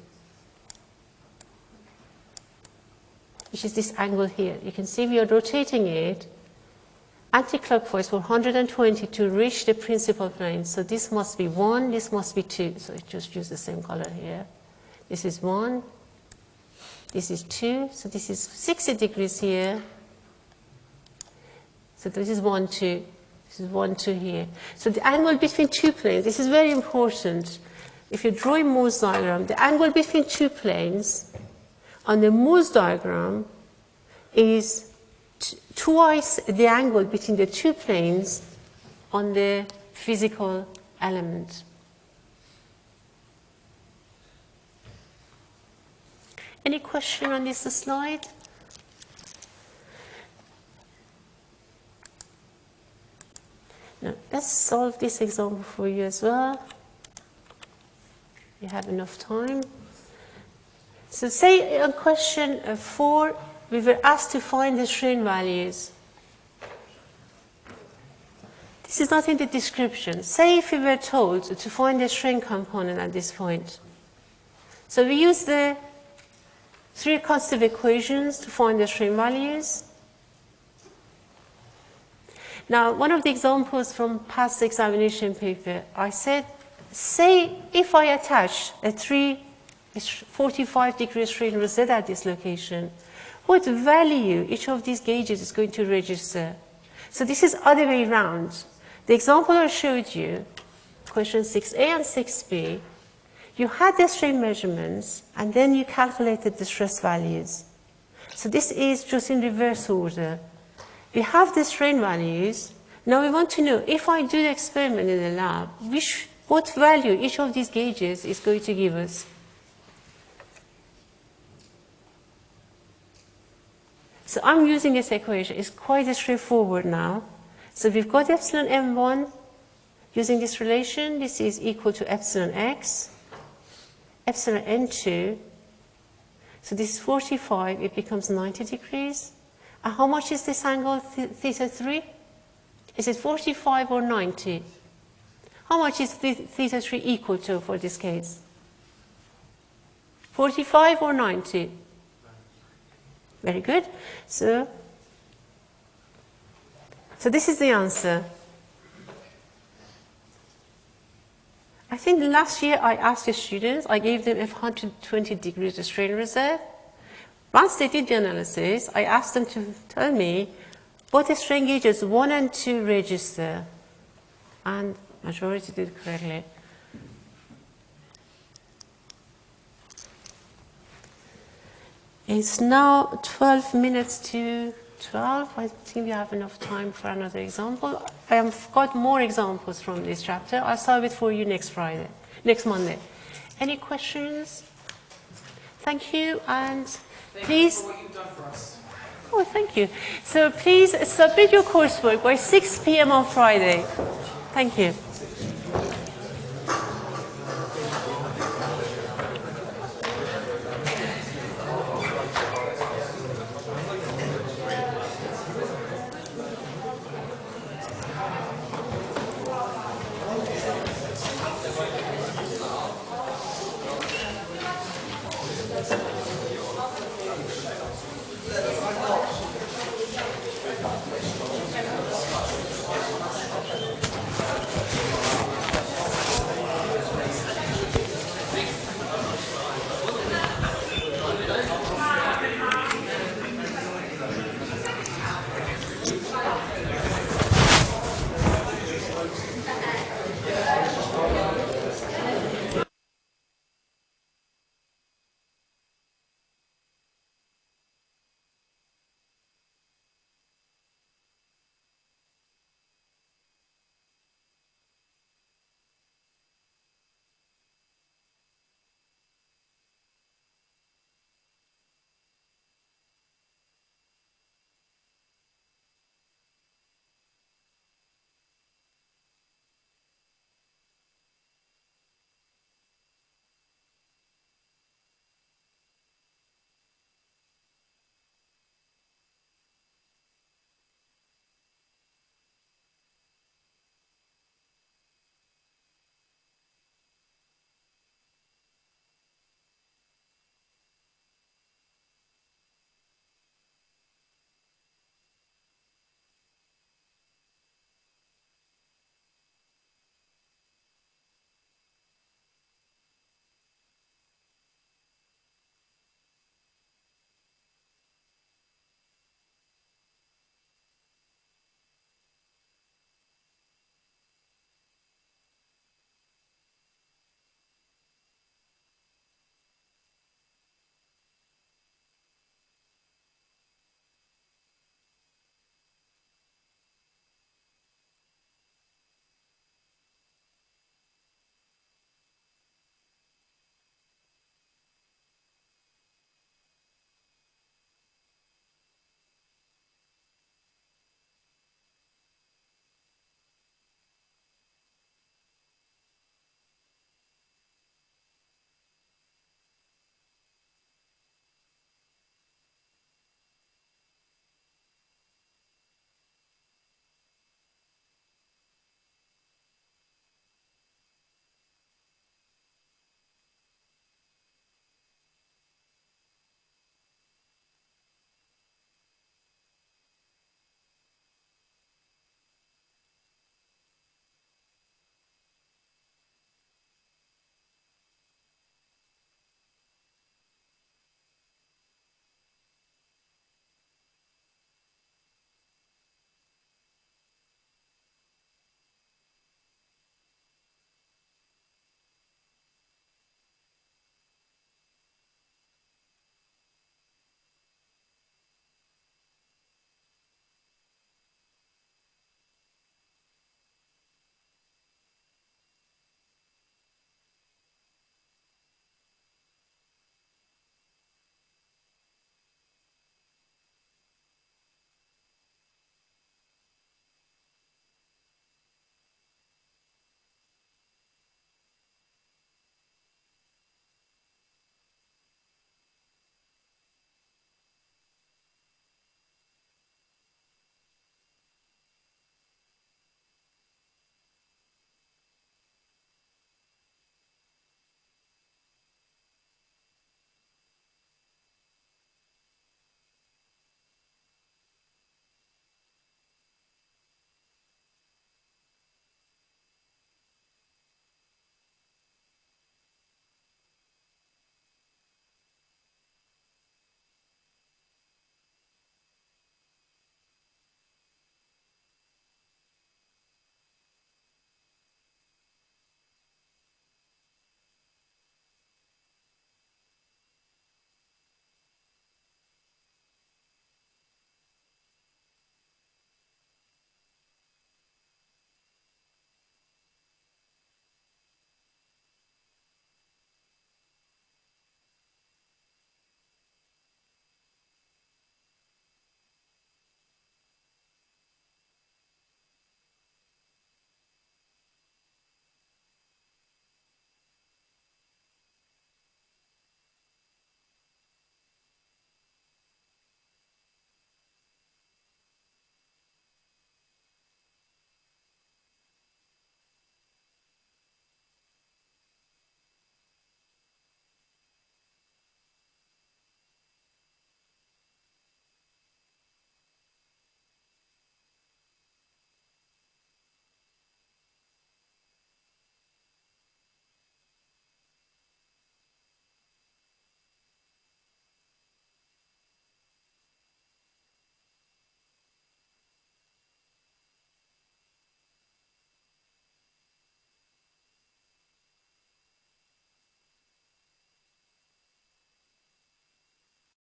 Which is this angle here. You can see we are rotating it anti-clockwise for 120 to reach the principal plane. So this must be 1, this must be 2. So I just use the same color here. This is 1, this is 2, so this is 60 degrees here. So this is 1, 2, this is 1, 2 here. So the angle between two planes, this is very important. If you draw a Mohr's diagram, the angle between two planes on the Mohr's diagram is twice the angle between the two planes on the physical element. Any question on this slide? Now, let's solve this example for you as well. You have enough time. So say a question uh, 4 we were asked to find the strain values. This is not in the description. Say if we were told to find the strain component at this point. So we use the three constitutive equations to find the strain values. Now, one of the examples from past examination paper, I said, say if I attach a 3, a 45 degree strain rosette at this location, what value each of these gauges is going to register? So this is other way around. The example I showed you, question 6a and 6b, you had the strain measurements and then you calculated the stress values. So this is just in reverse order. We have the strain values. Now we want to know if I do the experiment in the lab, which, what value each of these gauges is going to give us. So I'm using this equation. It's quite straightforward now. So we've got epsilon n1 using this relation. This is equal to epsilon x, epsilon n2. So this is 45. It becomes 90 degrees. And how much is this angle th theta 3? Is it 45 or 90? How much is th theta 3 equal to for this case? 45 or 90? Very good. So, so this is the answer. I think last year I asked the students, I gave them 120 degrees of strain rosette. Once they did the analysis, I asked them to tell me what the strain gauges 1 and 2 register. And majority did correctly. It's now 12 minutes to 12. I think we have enough time for another example. I have got more examples from this chapter. I'll solve it for you next Friday, next Monday. Any questions? Thank you, and Thank please. you for what you've done for us. Oh, thank you. So please submit your coursework by 6 p.m. on Friday. Thank you.